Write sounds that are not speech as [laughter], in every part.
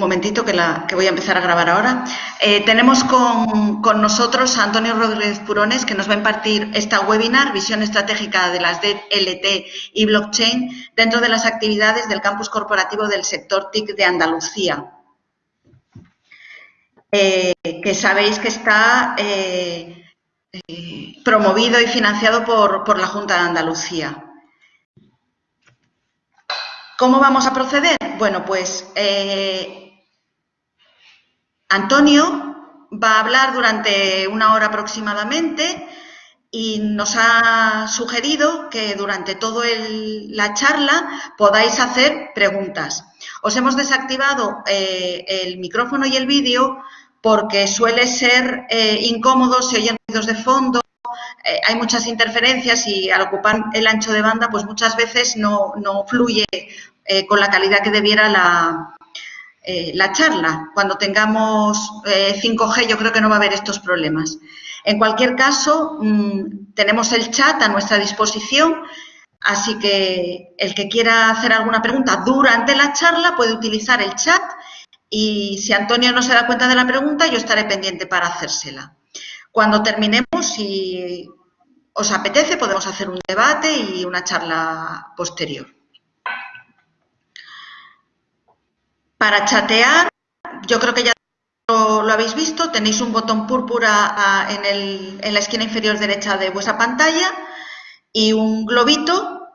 momentito que, la, que voy a empezar a grabar ahora. Eh, tenemos con, con, nosotros a Antonio Rodríguez Purones, que nos va a impartir esta webinar, Visión Estratégica de las DLT y Blockchain, dentro de las actividades del campus corporativo del sector TIC de Andalucía. Eh, que sabéis que está eh, promovido y financiado por, por la Junta de Andalucía. ¿Cómo vamos a proceder? Bueno, pues Antonio va a hablar durante una hora aproximadamente y nos ha sugerido que durante toda la charla podáis hacer preguntas. Os hemos desactivado eh, el micrófono y el vídeo porque suele ser eh, incómodo, se oyen ruidos de fondo, eh, hay muchas interferencias y al ocupar el ancho de banda, pues muchas veces no, no fluye con la calidad que debiera la, eh, la charla. Cuando tengamos 5G yo creo que no va a haber estos problemas. En cualquier caso, mmm, tenemos el chat a nuestra disposición, así que el que quiera hacer alguna pregunta durante la charla puede utilizar el chat y si Antonio no se da cuenta de la pregunta, yo estaré pendiente para hacérsela. Cuando terminemos, si os apetece, podemos hacer un debate y una charla posterior. Para chatear, yo creo que ya lo, habéis visto, tenéis un botón púrpura a, en, el, en, la esquina inferior derecha de vuestra pantalla y un globito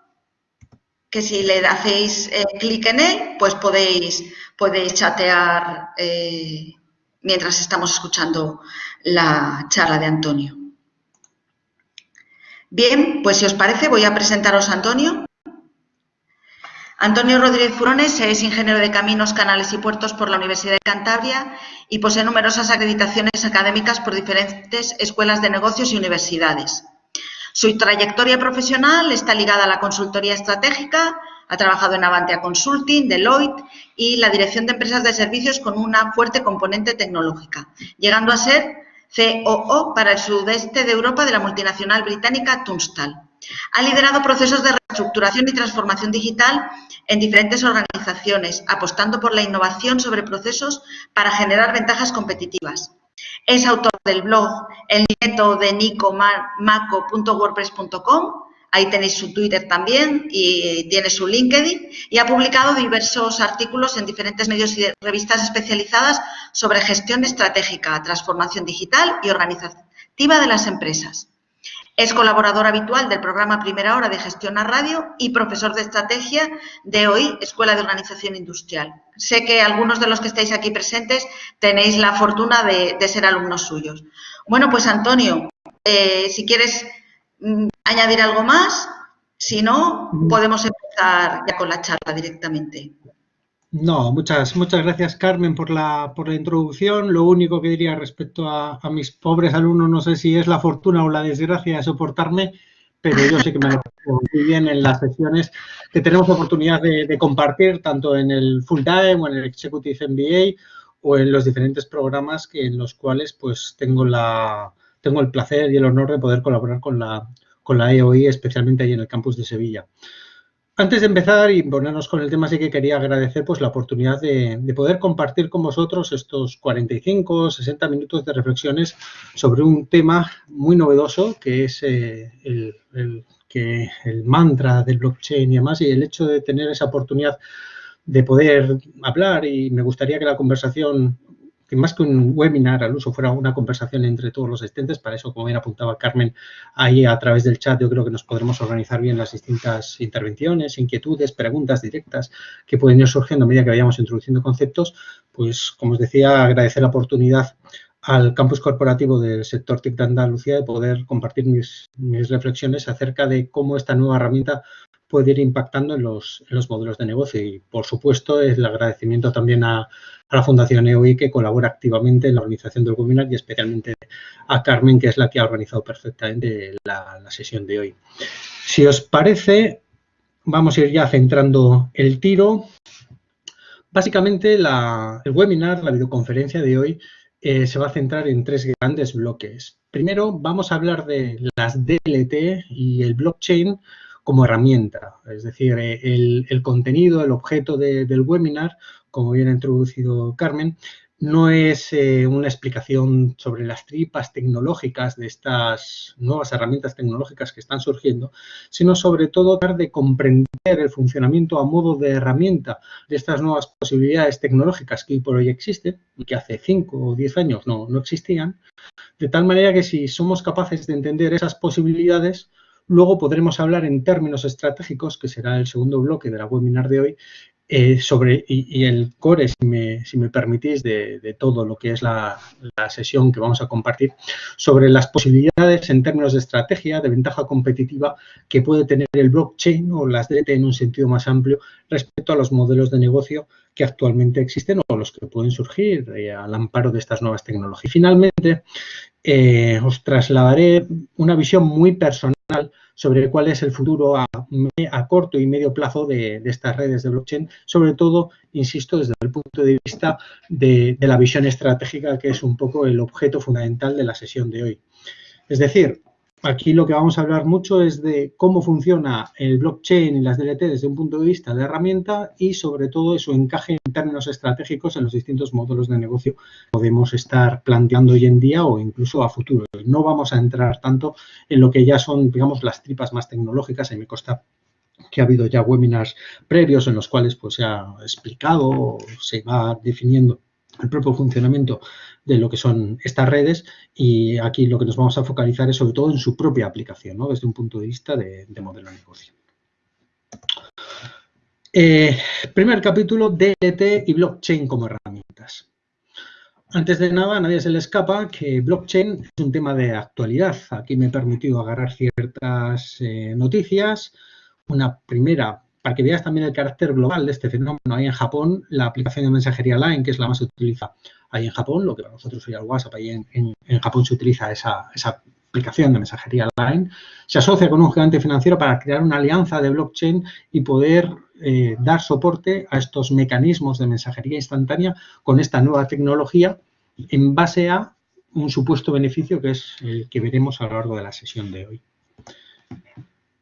que si le hacéis eh, clic en él, pues podéis, podéis chatear eh, mientras estamos escuchando la charla de Antonio. Bien, pues si os parece voy a presentaros a Antonio. Antonio Rodríguez Furones es ingeniero de caminos, canales y puertos por la Universidad de Cantabria y posee numerosas acreditaciones académicas por diferentes escuelas de negocios y universidades. Su trayectoria profesional está ligada a la consultoría estratégica, ha trabajado en Avantia Consulting, Deloitte y la dirección de empresas de servicios con una fuerte componente tecnológica, llegando a ser COO para el sudeste de Europa de la multinacional británica Tunstall. Ha liderado procesos de reestructuración y transformación digital en diferentes organizaciones, apostando por la innovación sobre procesos para generar ventajas competitivas. Es autor del blog El nieto de Nico Maco.wordpress.com Ahí tenéis su Twitter también y tiene su LinkedIn y ha publicado diversos artículos en diferentes medios y revistas especializadas sobre gestión estratégica, transformación digital y organizativa de las empresas. Es colaborador habitual del programa Primera Hora de Gestión a Radio y profesor de estrategia de hoy, Escuela de Organización Industrial. Sé que algunos de los que estáis aquí presentes tenéis la fortuna de, de ser alumnos suyos. Bueno, pues Antonio, eh, si quieres Mm, añadir algo más. Si no, mm. podemos empezar ya con la charla directamente. No, muchas, muchas gracias Carmen por la, por la introducción. Lo único que diría respecto a, mis pobres alumnos, no sé si es la fortuna o la desgracia de soportarme, pero yo sé que me lo muy bien en las sesiones que tenemos oportunidad de, de, compartir, tanto en el full time o en el Executive MBA o en los diferentes programas que, en los cuales pues tengo la, tengo el placer y el honor de poder colaborar con la, con la EOI, especialmente ahí en el campus de Sevilla. Antes de empezar y ponernos con el tema, sí que quería agradecer pues, la oportunidad de, de poder compartir con vosotros estos 45, 60 minutos de reflexiones sobre un tema muy novedoso que es eh, el, el, que el mantra del blockchain y demás, y el hecho de tener esa oportunidad de poder hablar y me gustaría que la conversación que más que un webinar al uso fuera una conversación entre todos los asistentes. Para eso, como bien apuntaba Carmen, ahí a través del chat yo creo que nos podremos organizar bien las distintas intervenciones, inquietudes, preguntas directas que pueden ir surgiendo a medida que vayamos introduciendo conceptos. Pues, como os decía, agradecer la oportunidad al campus corporativo del sector TIC de Andalucía de poder compartir mis, mis reflexiones acerca de cómo esta nueva herramienta puede ir impactando en los, modelos de negocio. Y, por supuesto, el agradecimiento también a, la Fundación EOI, que colabora activamente en la organización del webinar, y especialmente a Carmen, que es la que ha organizado perfectamente la, sesión de hoy. Si os parece, vamos a ir ya centrando el tiro. Básicamente, el webinar, la videoconferencia de hoy, eh, se va a centrar en tres grandes bloques. Primero, vamos a hablar de las DLT y el blockchain, como herramienta, es decir, el, el contenido, el objeto de, del webinar como bien ha introducido Carmen, no es eh, una explicación sobre las tripas tecnológicas de estas nuevas herramientas tecnológicas que están surgiendo, sino sobre todo tratar de comprender el funcionamiento a modo de herramienta de estas nuevas posibilidades tecnológicas que hoy por hoy existen y que hace 5 o 10 años no, no existían, de tal manera que si somos capaces de entender esas posibilidades, luego podremos hablar en términos estratégicos, que será el segundo bloque de la webinar de hoy, eh, sobre, y, el core, si me, si me permitís, de, todo lo que es la, sesión que vamos a compartir, sobre las posibilidades en términos de estrategia, de ventaja competitiva que puede tener el blockchain o las DLT en un sentido más amplio respecto a los modelos de negocio que actualmente existen o los que pueden surgir eh, al amparo de estas nuevas tecnologías. Finalmente, eh, os trasladaré una visión muy personal sobre cuál es el futuro a, corto y medio plazo de, estas redes de blockchain, sobre todo, insisto, desde el punto de vista de, la visión estratégica, que es un poco el objeto fundamental de la sesión de hoy. Es decir, Aquí lo que vamos a hablar mucho es de cómo funciona el blockchain y las DLT desde un punto de vista de herramienta y sobre todo su encaje en términos estratégicos en los distintos modelos de negocio que podemos estar planteando hoy en día o incluso a futuro. No vamos a entrar tanto en lo que ya son, digamos, las tripas más tecnológicas. y me consta que ha habido ya webinars previos en los cuales pues, se ha explicado o se va definiendo el propio funcionamiento de lo que son estas redes y aquí lo que nos vamos a focalizar es sobre todo en su propia aplicación, ¿no? desde un punto de vista de, modelo de negocio. Eh, primer capítulo, DLT y blockchain como herramientas. Antes de nada, a nadie se le escapa que blockchain es un tema de actualidad. Aquí me he permitido agarrar ciertas eh, noticias. Una primera para que veas también el carácter global de este fenómeno. Ahí en Japón, la aplicación de mensajería Line, que es la más utilizada ahí en Japón, lo que para nosotros sería el WhatsApp, ahí en, Japón se utiliza esa, aplicación de mensajería Line, se asocia con un gigante financiero para crear una alianza de blockchain y poder eh, dar soporte a estos mecanismos de mensajería instantánea con esta nueva tecnología en base a un supuesto beneficio que es el que veremos a lo largo de la sesión de hoy.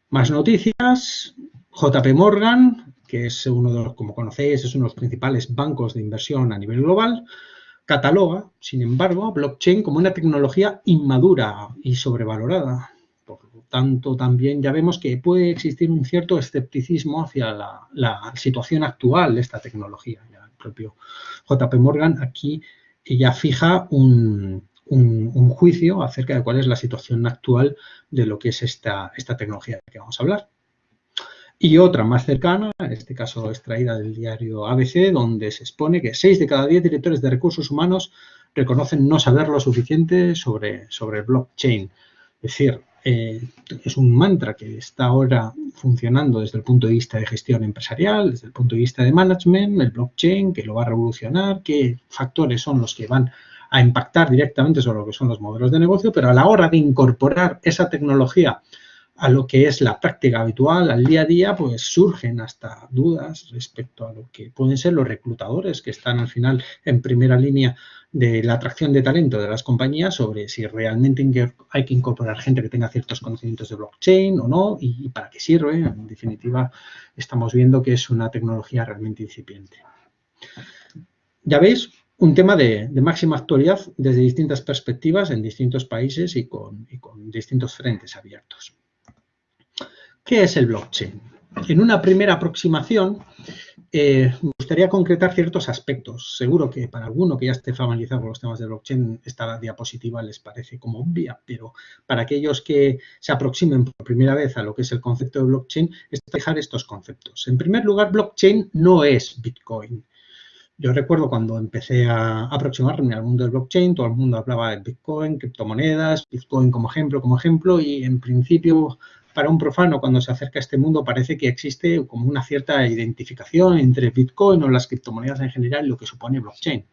Más noticias. JP Morgan, que es uno de los, como conocéis, es uno de los principales bancos de inversión a nivel global, cataloga, sin embargo, blockchain como una tecnología inmadura y sobrevalorada. Por lo tanto, también ya vemos que puede existir un cierto escepticismo hacia la, situación actual de esta tecnología. el propio JP Morgan aquí ya fija un, juicio acerca de cuál es la situación actual de lo que es esta tecnología de la que vamos a hablar. Y otra más cercana, en este caso extraída del diario ABC, donde se expone que 6 de cada 10 directores de recursos humanos reconocen no saber lo suficiente sobre, sobre el blockchain. Es decir, eh, es un mantra que está ahora funcionando desde el punto de vista de gestión empresarial, desde el punto de vista de management, el blockchain, que lo va a revolucionar, qué factores son los que van a impactar directamente sobre lo que son los modelos de negocio, pero a la hora de incorporar esa tecnología a lo que es la práctica habitual, al día a día, pues surgen hasta dudas respecto a lo que pueden ser los reclutadores que están al final en primera línea de la atracción de talento de las compañías sobre si realmente hay que incorporar gente que tenga ciertos conocimientos de blockchain o no y para qué sirve. En definitiva, estamos viendo que es una tecnología realmente incipiente. Ya veis, un tema de, máxima actualidad desde distintas perspectivas en distintos países y con distintos frentes abiertos. ¿Qué es el blockchain? En una primera aproximación, eh, me gustaría concretar ciertos aspectos. Seguro que para alguno que ya esté familiarizado con los temas de blockchain, esta diapositiva les parece como obvia, pero para aquellos que se aproximen por primera vez a lo que es el concepto de blockchain, es dejar estos conceptos. En primer lugar, blockchain no es Bitcoin. Yo recuerdo cuando empecé a aproximarme al mundo del blockchain, todo el mundo hablaba de Bitcoin, criptomonedas, Bitcoin como ejemplo, como ejemplo, y en principio para un profano cuando se acerca a este mundo parece que existe como una cierta identificación entre Bitcoin o las criptomonedas en general lo que supone blockchain.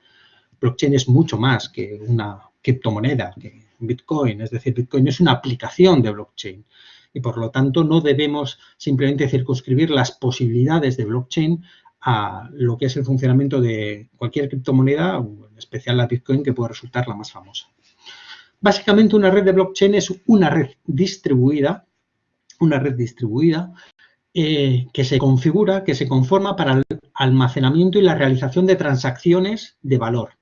Blockchain es mucho más que una criptomoneda, que Bitcoin, es decir, Bitcoin es una aplicación de blockchain y por lo tanto no debemos simplemente circunscribir las posibilidades de blockchain a lo que es el funcionamiento de cualquier criptomoneda, en especial la Bitcoin, que puede resultar la más famosa. Básicamente una red de blockchain es una red distribuida una red distribuida eh, que se configura, que se conforma para almacenamiento y la realización de transacciones de valor.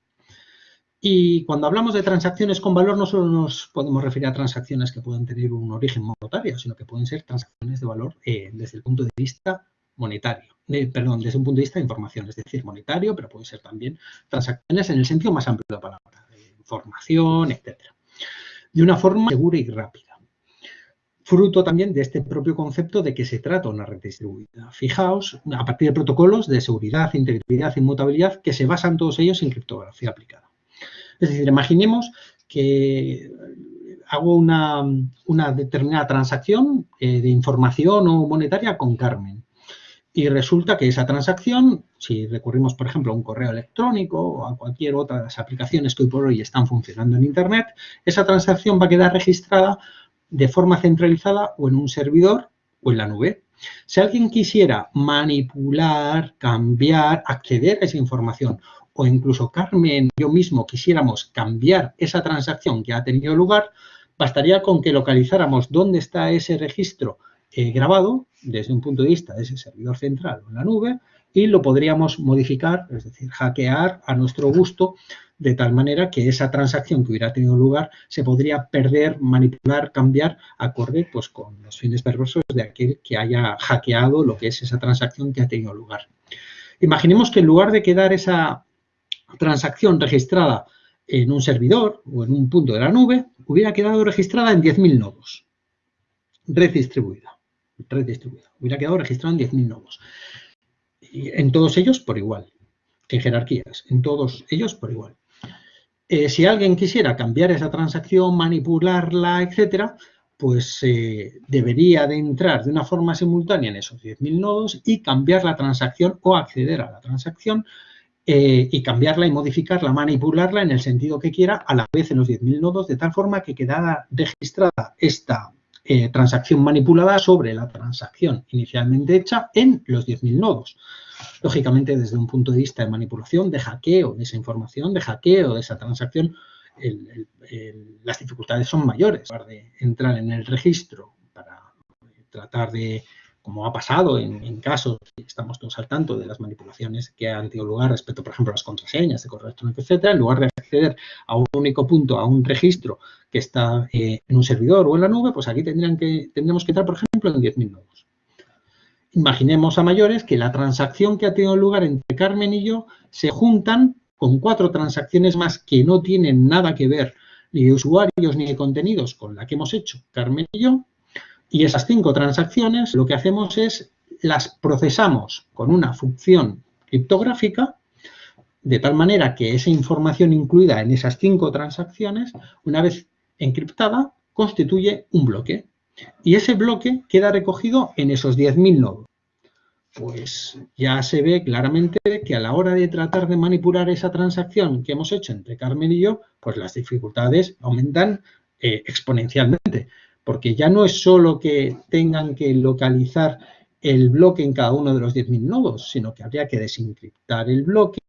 Y cuando hablamos de transacciones con valor, no solo nos podemos referir a transacciones que pueden tener un origen monetario, sino que pueden ser transacciones de valor eh, desde el punto de vista monetario, perdón, desde un punto de vista de información, es decir, monetario, pero pueden ser también transacciones en el sentido más amplio de la palabra, información, etcétera, de una forma segura y rápida. Fruto también de este propio concepto de que se trata una red distribuida. Fijaos, a partir de protocolos de seguridad, integridad, inmutabilidad, que se basan todos ellos en criptografía aplicada. Es decir, imaginemos que hago una, determinada transacción eh, de información o monetaria con Carmen. Y resulta que esa transacción, si recurrimos, por ejemplo, a un correo electrónico o a cualquier otra de las aplicaciones que hoy por hoy están funcionando en Internet, esa transacción va a quedar registrada de forma centralizada o en un servidor o en la nube. Si alguien quisiera manipular, cambiar, acceder a esa información o incluso Carmen yo mismo quisiéramos cambiar esa transacción que ha tenido lugar, bastaría con que localizáramos dónde está ese registro eh, grabado desde un punto de vista de ese servidor central o en la nube y lo podríamos modificar, es decir, hackear a nuestro gusto de tal manera que esa transacción que hubiera tenido lugar se podría perder, manipular, cambiar acorde pues, con los fines perversos de aquel que haya hackeado lo que es esa transacción que ha tenido lugar. Imaginemos que en lugar de quedar esa transacción registrada en un servidor o en un punto de la nube, hubiera quedado registrada en 10.000 nodos. Red distribuida. Red distribuida. Hubiera quedado registrada en 10.000 nodos. En todos ellos por igual. En jerarquías. En todos ellos por igual. Eh, si alguien quisiera cambiar esa transacción, manipularla, etcétera, pues eh, debería de entrar de una forma simultánea en esos 10.000 nodos y cambiar la transacción o acceder a la transacción eh, y cambiarla y modificarla, manipularla en el sentido que quiera a la vez en los 10.000 nodos, de tal forma que quedara registrada esta eh, transacción manipulada sobre la transacción inicialmente hecha en los 10.000 nodos. Lógicamente, desde un punto de vista de manipulación, de hackeo de esa información, de hackeo de esa transacción, las dificultades son mayores. De entrar en el registro para tratar de como ha pasado en, casos, estamos todos al tanto de las manipulaciones que han tenido lugar respecto, por ejemplo, a las contraseñas de correo electrónico, etcétera, en lugar de acceder a un único punto, a un registro que está eh, en un servidor o en la nube, pues aquí tendrían que, tendríamos que entrar, por ejemplo, en 10.000 nodos. Imaginemos a mayores que la transacción que ha tenido lugar entre Carmen y yo se juntan con cuatro transacciones más que no tienen nada que ver ni de usuarios ni de contenidos con la que hemos hecho Carmen y yo, y esas cinco transacciones lo que hacemos es las procesamos con una función criptográfica de tal manera que esa información incluida en esas cinco transacciones, una vez encriptada, constituye un bloque. Y ese bloque queda recogido en esos 10.000 nodos. Pues ya se ve claramente que a la hora de tratar de manipular esa transacción que hemos hecho entre Carmen y yo, pues las dificultades aumentan eh, exponencialmente porque ya no es solo que tengan que localizar el bloque en cada uno de los 10.000 nodos, sino que habría que desencriptar el bloque.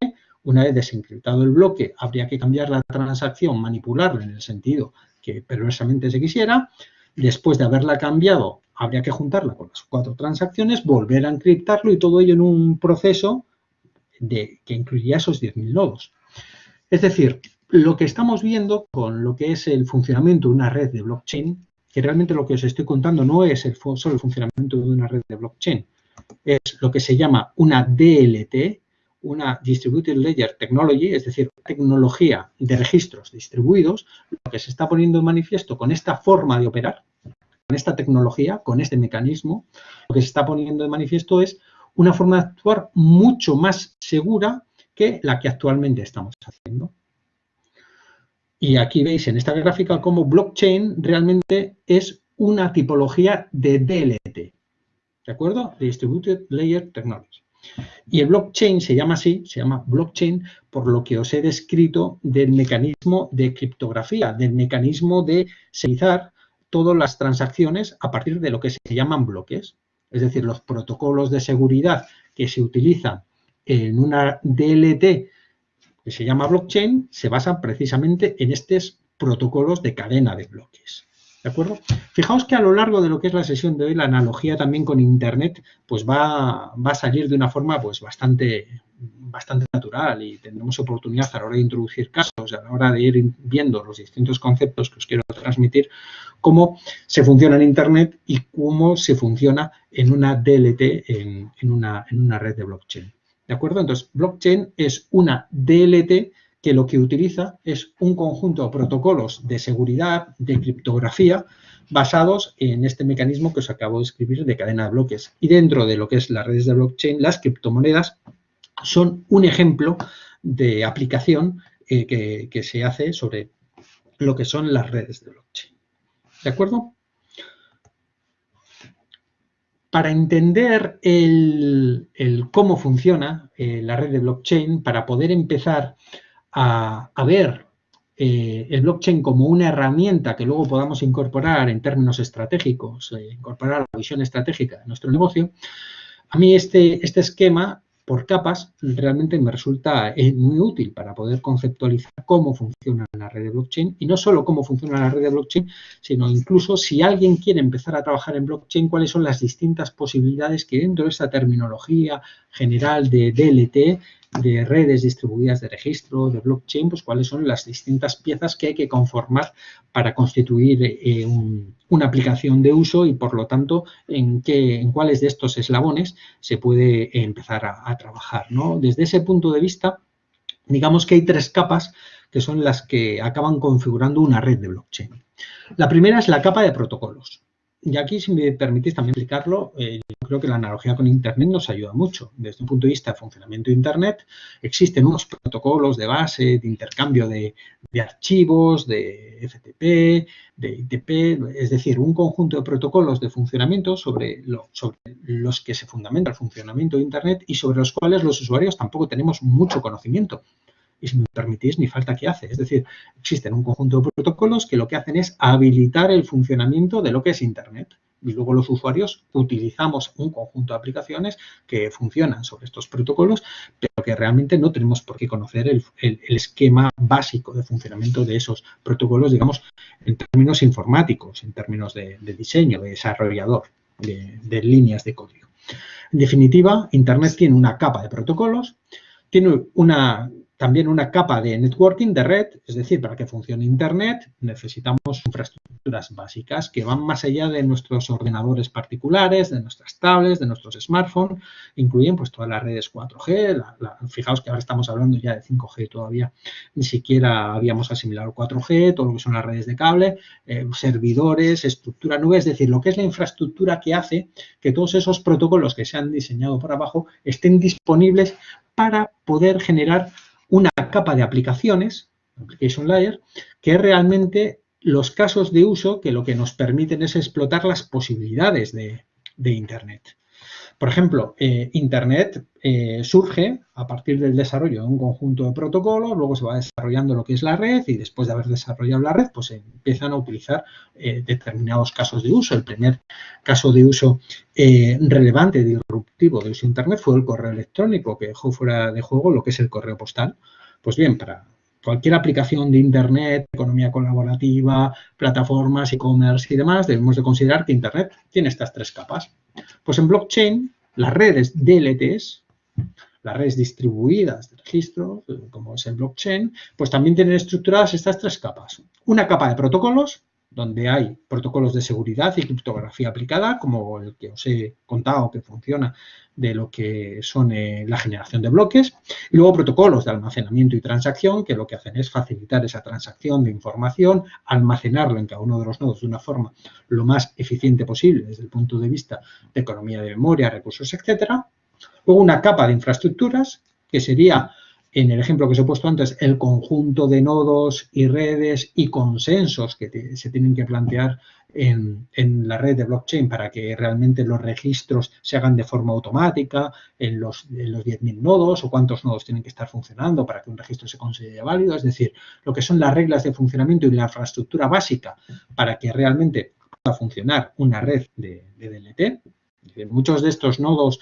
Una vez desencriptado el bloque, habría que cambiar la transacción, manipularla en el sentido que perversamente se quisiera. Después de haberla cambiado, habría que juntarla con las cuatro transacciones, volver a encriptarlo y todo ello en un proceso de, que incluiría esos 10.000 nodos. Es decir, lo que estamos viendo con lo que es el funcionamiento de una red de blockchain que realmente lo que os estoy contando no es el, solo el funcionamiento de una red de blockchain, es lo que se llama una DLT, una Distributed Ledger Technology, es decir, tecnología de registros distribuidos, lo que se está poniendo en manifiesto con esta forma de operar, con esta tecnología, con este mecanismo, lo que se está poniendo de manifiesto es una forma de actuar mucho más segura que la que actualmente estamos haciendo. Y aquí veis en esta gráfica cómo blockchain realmente es una tipología de DLT. ¿De acuerdo? Distributed Layer Technology. Y el blockchain se llama así, se llama blockchain por lo que os he descrito del mecanismo de criptografía, del mecanismo de seguizar todas las transacciones a partir de lo que se llaman bloques. Es decir, los protocolos de seguridad que se utilizan en una DLT que se llama blockchain, se basa precisamente en estos protocolos de cadena de bloques. ¿De acuerdo? Fijaos que a lo largo de lo que es la sesión de hoy, la analogía también con Internet, pues va, va a salir de una forma pues bastante, bastante natural y tendremos oportunidad a la hora de introducir casos, a la hora de ir viendo los distintos conceptos que os quiero transmitir, cómo se funciona en Internet y cómo se funciona en una DLT, en, una, en una red de blockchain. ¿De acuerdo? Entonces, blockchain es una DLT que lo que utiliza es un conjunto de protocolos de seguridad, de criptografía, basados en este mecanismo que os acabo de escribir de cadena de bloques. Y dentro de lo que es las redes de blockchain, las criptomonedas son un ejemplo de aplicación eh, que, se hace sobre lo que son las redes de blockchain. ¿De acuerdo? Para entender el cómo funciona eh, la red de blockchain, para poder empezar a, ver eh, el blockchain como una herramienta que luego podamos incorporar en términos estratégicos, eh, incorporar la visión estratégica de nuestro negocio, a mí este, este esquema por capas realmente me resulta eh, muy útil para poder conceptualizar cómo funciona la red de blockchain y no solo cómo funciona la red de blockchain, sino incluso si alguien quiere empezar a trabajar en blockchain, cuáles son las distintas posibilidades que dentro de esta terminología general de DLT de redes distribuidas de registro, de blockchain, pues cuáles son las distintas piezas que hay que conformar para constituir eh, una aplicación de uso y, por lo tanto, en, qué, en cuáles de estos eslabones se puede empezar a, a trabajar. ¿no? Desde ese punto de vista, digamos que hay tres capas que son las que acaban configurando una red de blockchain. La primera es la capa de protocolos. Y aquí, si me permitís también explicarlo, eh, yo creo que la analogía con Internet nos ayuda mucho. Desde un punto de vista de funcionamiento de Internet, existen unos protocolos de base, de intercambio de, archivos, de FTP, de ITP, es decir, un conjunto de protocolos de funcionamiento sobre los que se fundamenta el funcionamiento de Internet y sobre los cuales los usuarios tampoco tenemos mucho conocimiento y si me permitís, ni falta que hace. Es decir, existen un conjunto de protocolos que lo que hacen es habilitar el funcionamiento de lo que es Internet. Y luego los usuarios utilizamos un conjunto de aplicaciones que funcionan sobre estos protocolos, pero que realmente no tenemos por qué conocer el, el, esquema básico de funcionamiento de esos protocolos, digamos, en términos informáticos, en términos de, diseño, de desarrollador, de, de líneas de código. En definitiva, Internet tiene una capa de protocolos, tiene una también una capa de networking, de red, es decir, para que funcione Internet necesitamos infraestructuras básicas que van más allá de nuestros ordenadores particulares, de nuestras tablets, de nuestros smartphones, incluyen pues todas las redes 4G, la, la, fijaos que ahora estamos hablando ya de 5G todavía, ni siquiera habíamos asimilado 4G, todo lo que son las redes de cable, eh, servidores, estructura nube, es decir, lo que es la infraestructura que hace que todos esos protocolos que se han diseñado por abajo estén disponibles para poder generar una capa de aplicaciones, Application Layer, que es realmente los casos de uso que lo que nos permiten es explotar las posibilidades de, de Internet. Por ejemplo, eh, Internet eh, surge a partir del desarrollo de un conjunto de protocolos, luego se va desarrollando lo que es la red y después de haber desarrollado la red, pues se empiezan a utilizar eh, determinados casos de uso. El primer caso de uso relevante, disruptivo de uso de Internet fue el correo electrónico, que dejó fuera de juego lo que es el correo postal. Pues bien, para cualquier aplicación de Internet, economía colaborativa, plataformas, e-commerce y demás, debemos de considerar que Internet tiene estas tres capas. Pues en blockchain, las redes DLTs, las redes distribuidas de registro, como es el blockchain, pues también tienen estructuradas estas tres capas. Una capa de protocolos, donde hay protocolos de seguridad y criptografía aplicada, como el que os he contado que funciona de lo que son eh, la generación de bloques, y luego protocolos de almacenamiento y transacción, que lo que hacen es facilitar esa transacción de información, almacenarlo en cada uno de los nodos de una forma lo más eficiente posible desde el punto de vista de economía de memoria, recursos, etcétera. Luego una capa de infraestructuras, que sería en el ejemplo que os he puesto antes, el conjunto de nodos y redes y consensos que se tienen que plantear en, la red de blockchain para que realmente los registros se hagan de forma automática en los, en los 10.000 nodos o cuántos nodos tienen que estar funcionando para que un registro se considere válido. Es decir, lo que son las reglas de funcionamiento y la infraestructura básica para que realmente pueda funcionar una red de, de DLT. Muchos de estos nodos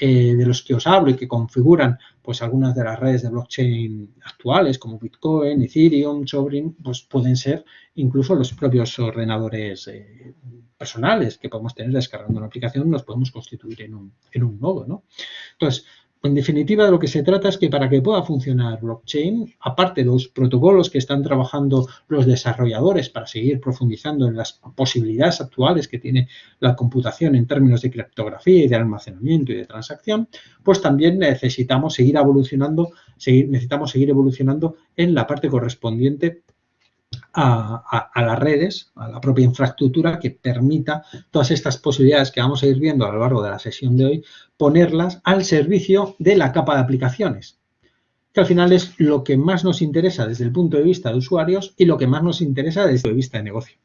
eh, de los que os hablo y que configuran pues algunas de las redes de blockchain actuales como Bitcoin, Ethereum, Sovereign, pues pueden ser incluso los propios ordenadores eh, personales que podemos tener descargando una aplicación, nos podemos constituir en un, en un nodo, ¿no? Entonces, en definitiva, de lo que se trata es que para que pueda funcionar blockchain, aparte de los protocolos que están trabajando los desarrolladores para seguir profundizando en las posibilidades actuales que tiene la computación en términos de criptografía y de almacenamiento y de transacción, pues también necesitamos seguir evolucionando, seguir, necesitamos seguir evolucionando en la parte correspondiente a, las redes, a la propia infraestructura que permita todas estas posibilidades que vamos a ir viendo a lo largo de la sesión de hoy, ponerlas al servicio de la capa de aplicaciones, que al final es lo que más nos interesa desde el punto de vista de usuarios y lo que más nos interesa desde el punto de vista de negocio.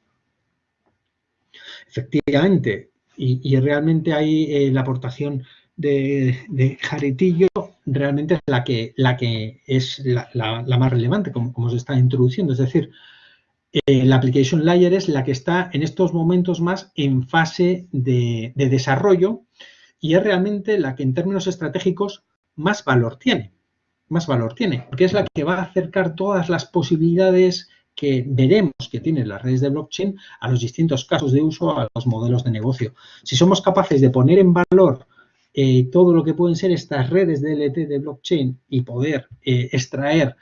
Efectivamente, y, realmente ahí eh, la aportación de, Jaritillo realmente es la que, la que es la, más relevante, como, se está introduciendo. Es decir, eh, la application layer es la que está en estos momentos más en fase de, desarrollo y es realmente la que en términos estratégicos más valor tiene. Más valor tiene, porque es la que va a acercar todas las posibilidades que veremos que tienen las redes de blockchain a los distintos casos de uso, a los modelos de negocio. Si somos capaces de poner en valor eh, todo lo que pueden ser estas redes de LT de blockchain y poder eh, extraer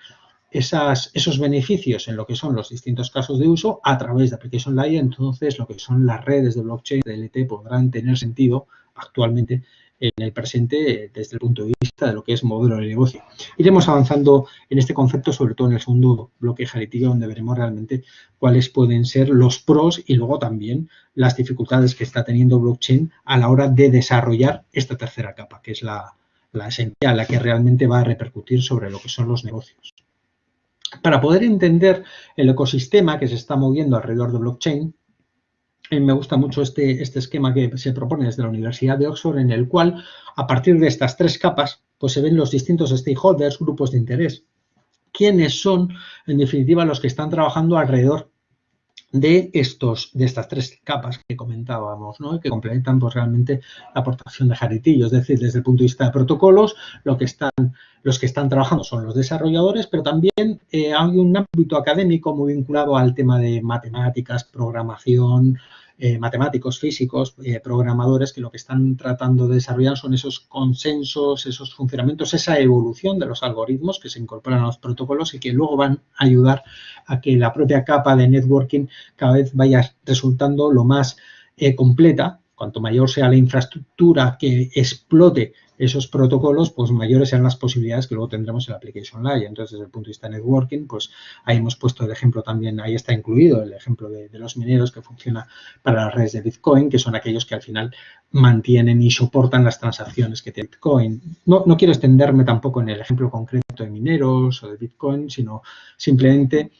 esos beneficios en lo que son los distintos casos de uso a través de Application Layer, entonces lo que son las redes de blockchain de LT podrán tener sentido actualmente en el presente desde el punto de vista de lo que es modelo de negocio. Iremos avanzando en este concepto, sobre todo en el segundo bloque jaritillo, donde veremos realmente cuáles pueden ser los pros y luego también las dificultades que está teniendo blockchain a la hora de desarrollar esta tercera capa, que es la, la esencial, la que realmente va a repercutir sobre lo que son los negocios. Para poder entender el ecosistema que se está moviendo alrededor de blockchain, me gusta mucho este, este esquema que se propone desde la Universidad de Oxford, en el cual, a partir de estas tres capas, pues se ven los distintos stakeholders, grupos de interés. ¿Quiénes son, en definitiva, los que están trabajando alrededor de, estos, de estas tres capas que comentábamos, ¿no? que complementan pues, realmente la aportación de Jaritillo. Es decir, desde el punto de vista de protocolos, lo que están, los que están trabajando son los desarrolladores, pero también eh, hay un ámbito académico muy vinculado al tema de matemáticas, programación, eh, matemáticos, físicos, eh, programadores, que lo que están tratando de desarrollar son esos consensos, esos funcionamientos, esa evolución de los algoritmos que se incorporan a los protocolos y que luego van a ayudar a que la propia capa de networking cada vez vaya resultando lo más eh, completa. Cuanto mayor sea la infraestructura que explote esos protocolos, pues mayores serán las posibilidades que luego tendremos en la application layer. Entonces, desde el punto de vista de networking, pues ahí hemos puesto el ejemplo también, ahí está incluido el ejemplo de, los mineros que funciona para las redes de Bitcoin, que son aquellos que al final mantienen y soportan las transacciones que tiene Bitcoin. No, no quiero extenderme tampoco en el ejemplo concreto de mineros o de Bitcoin, sino simplemente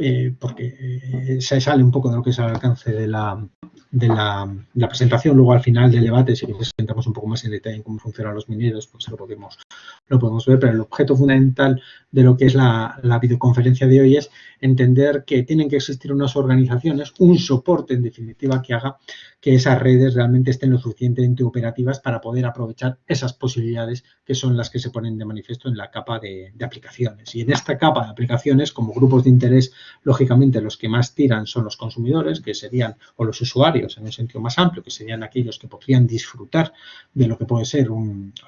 eh, porque eh, se sale un poco de lo que es el alcance de la, de la, presentación. Luego al final del debate, si presentamos un poco más en detalle en cómo funcionan los mineros, pues lo podemos, lo podemos ver. Pero el objeto fundamental de lo que es la, la videoconferencia de hoy es entender que tienen que existir unas organizaciones, un soporte en definitiva que haga que esas redes realmente estén lo suficientemente operativas para poder aprovechar esas posibilidades que son las que se ponen de manifiesto en la capa de, aplicaciones. Y en esta capa de aplicaciones, como grupos de interés, lógicamente los que más tiran son los consumidores, que serían, o los usuarios en un sentido más amplio, que serían aquellos que podrían disfrutar de lo que puede ser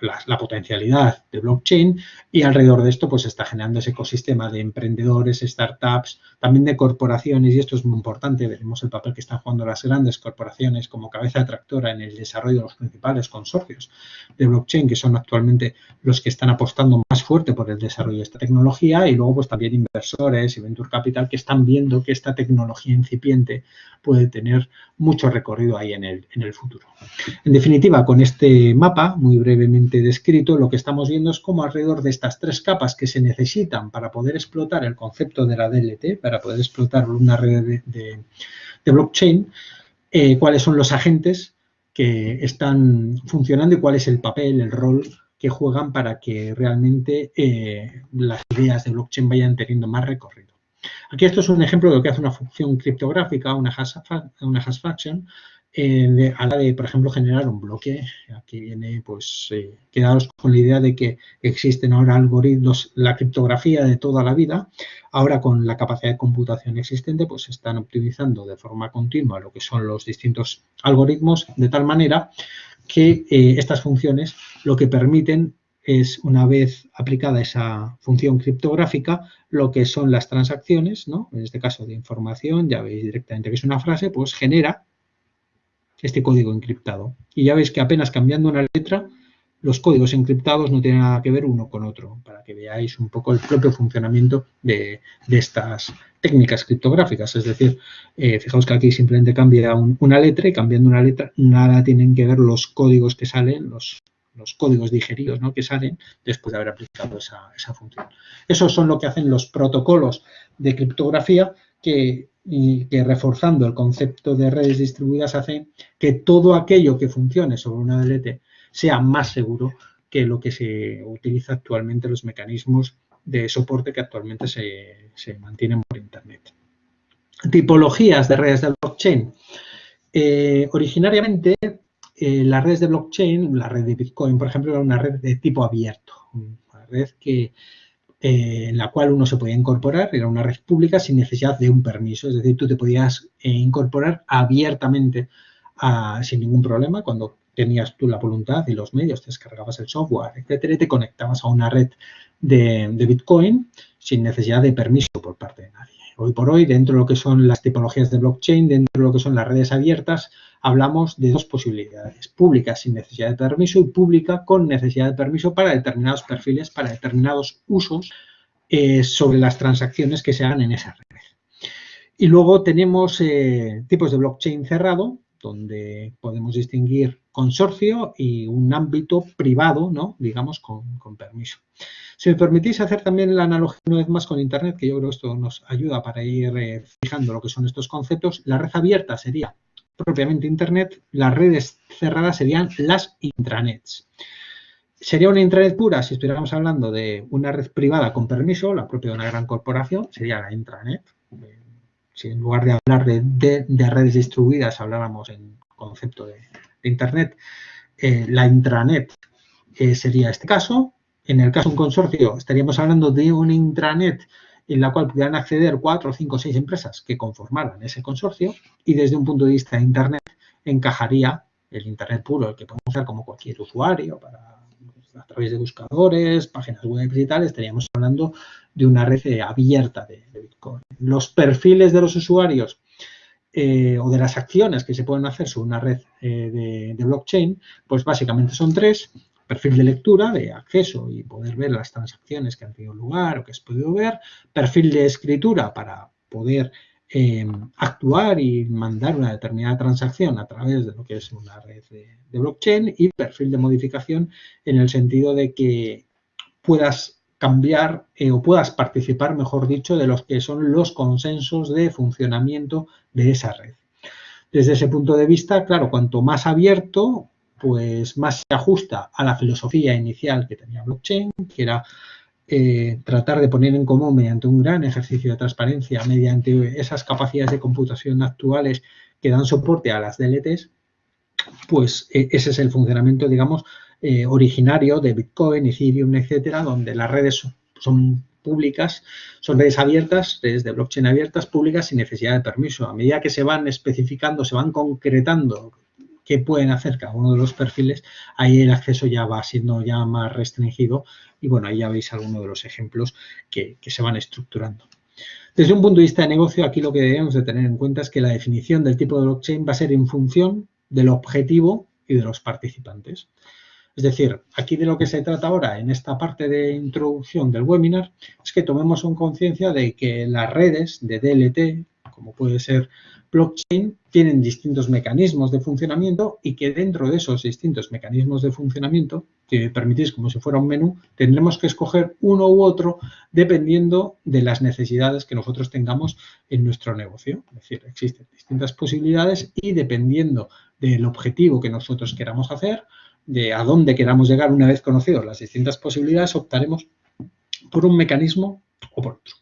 la, potencialidad de blockchain. Y alrededor de esto, pues está generando ese ecosistema de emprendedores, startups, también de corporaciones, y esto es muy importante, veremos el papel que están jugando las grandes corporaciones como cabeza atractora en el desarrollo de los principales consorcios de blockchain, que son actualmente los que están apostando más fuerte por el desarrollo de esta tecnología, y luego pues también inversores y venture capital que están viendo que esta tecnología incipiente puede tener mucho recorrido ahí en el, en el futuro. En definitiva, con este mapa, muy brevemente descrito, lo que estamos viendo es cómo alrededor de estas tres capas que se necesitan para poder explotar el concepto de la DLT, para poder explotar una red de blockchain, eh, cuáles son los agentes que están funcionando y cuál es el papel, el rol que juegan para que realmente eh, las ideas de blockchain vayan teniendo más recorrido. Aquí esto es un ejemplo de lo que hace una función criptográfica, una una hash function, eh, a la de, por ejemplo, generar un bloque. Aquí viene, pues, eh, quedaros con la idea de que existen ahora algoritmos, la criptografía de toda la vida, ahora con la capacidad de computación existente, pues se están optimizando de forma continua lo que son los distintos algoritmos, de tal manera que eh, estas funciones lo que permiten es, una vez aplicada esa función criptográfica, lo que son las transacciones, ¿no? En este caso de información, ya veis directamente que es una frase, pues genera este código encriptado. Y ya veis que apenas cambiando una letra, los códigos encriptados no tienen nada que ver uno con otro, para que veáis un poco el propio funcionamiento de, estas técnicas criptográficas. Es decir, eh, fijaos que aquí simplemente cambia una letra y cambiando una letra nada tienen que ver los códigos que salen, los, los códigos digeridos ¿no? que salen después de haber aplicado esa, esa función. Esos son lo que hacen los protocolos de criptografía que y que reforzando el concepto de redes distribuidas hace que todo aquello que funcione sobre una DLT sea más seguro que lo que se utiliza actualmente los mecanismos de soporte que actualmente se, mantienen por Internet. Tipologías de redes de blockchain. Eh, originariamente, eh, las redes de blockchain, la red de Bitcoin, por ejemplo, era una red de tipo abierto, una red que eh, en la cual uno se podía incorporar, era una red pública sin necesidad de un permiso, es decir, tú te podías eh, incorporar abiertamente sin ningún problema cuando tenías tú la voluntad y los medios, te descargabas el software, etcétera, y te conectabas a una red de, de Bitcoin sin necesidad de permiso por parte de nadie. Hoy por hoy, dentro de lo que son las tipologías de blockchain, dentro de lo que son las redes abiertas, hablamos de dos posibilidades, pública sin necesidad de permiso y pública con necesidad de permiso para determinados perfiles, para determinados usos eh, sobre las transacciones que se hagan en esa red. Y luego tenemos eh, tipos de blockchain cerrado, donde podemos distinguir consorcio y un ámbito privado, ¿no? digamos, con, permiso. Si me permitís hacer también la analogía una vez más con Internet, que yo creo que esto nos ayuda para ir eh, fijando lo que son estos conceptos, la red abierta sería propiamente Internet, las redes cerradas serían las intranets. Sería una intranet pura si estuviéramos hablando de una red privada con permiso, la propia de una gran corporación, sería la intranet si en lugar de hablar de, redes distribuidas habláramos en concepto de, Internet, eh, la intranet eh, sería este caso. En el caso de un consorcio estaríamos hablando de una intranet en la cual pudieran acceder cuatro, cinco, seis empresas que conformaran ese consorcio y desde un punto de vista de Internet encajaría el Internet puro, el que podemos usar como cualquier usuario para a través de buscadores, páginas web y tal, estaríamos hablando de una red eh, abierta de, Bitcoin. Los perfiles de los usuarios eh, o de las acciones que se pueden hacer sobre una red eh, de, blockchain, pues básicamente son tres. Perfil de lectura, de acceso y poder ver las transacciones que han tenido lugar o que has podido ver. Perfil de escritura para poder actuar y mandar una determinada transacción a través de lo que es una red de, blockchain y perfil de modificación en el sentido de que puedas cambiar eh, o puedas participar, mejor dicho, de los que son los consensos de funcionamiento de esa red. Desde ese punto de vista, claro, cuanto más abierto, pues más se ajusta a la filosofía inicial que tenía blockchain, que era eh, tratar de poner en común mediante un gran ejercicio de transparencia, mediante esas capacidades de computación actuales que dan soporte a las DLTs, pues e, ese es el funcionamiento, digamos, eh, originario de Bitcoin, Ethereum, etcétera, donde las redes son, públicas, son redes abiertas, redes de blockchain abiertas, públicas sin necesidad de permiso. A medida que se van especificando, se van concretando qué pueden hacer cada uno de los perfiles, ahí el acceso ya va siendo ya más restringido y bueno, ahí ya veis algunos de los ejemplos que, se van estructurando. Desde un punto de vista de negocio, aquí lo que debemos de tener en cuenta es que la definición del tipo de blockchain va a ser en función del objetivo y de los participantes. Es decir, aquí de lo que se trata ahora en esta parte de introducción del webinar es que tomemos en conciencia de que las redes de DLT, como puede ser blockchain tienen distintos mecanismos de funcionamiento y que dentro de esos distintos mecanismos de funcionamiento, que permitís como si fuera un menú, tendremos que escoger uno u otro dependiendo de las necesidades que nosotros tengamos en nuestro negocio. Es decir, existen distintas posibilidades y dependiendo del objetivo que nosotros queramos hacer, de a dónde queramos llegar una vez conocidos las distintas posibilidades, optaremos por un mecanismo o por otro.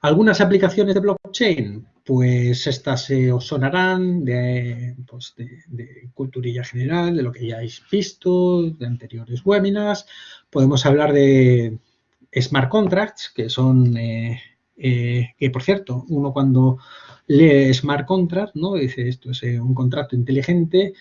Algunas aplicaciones de blockchain, pues estas se os sonarán pues, de, de, culturilla general, de lo que ya habéis visto, de anteriores webinars. Podemos hablar de smart contracts, que son, eh, eh, que por cierto, uno cuando lee smart contract, ¿no? dice esto es eh, un contrato inteligente,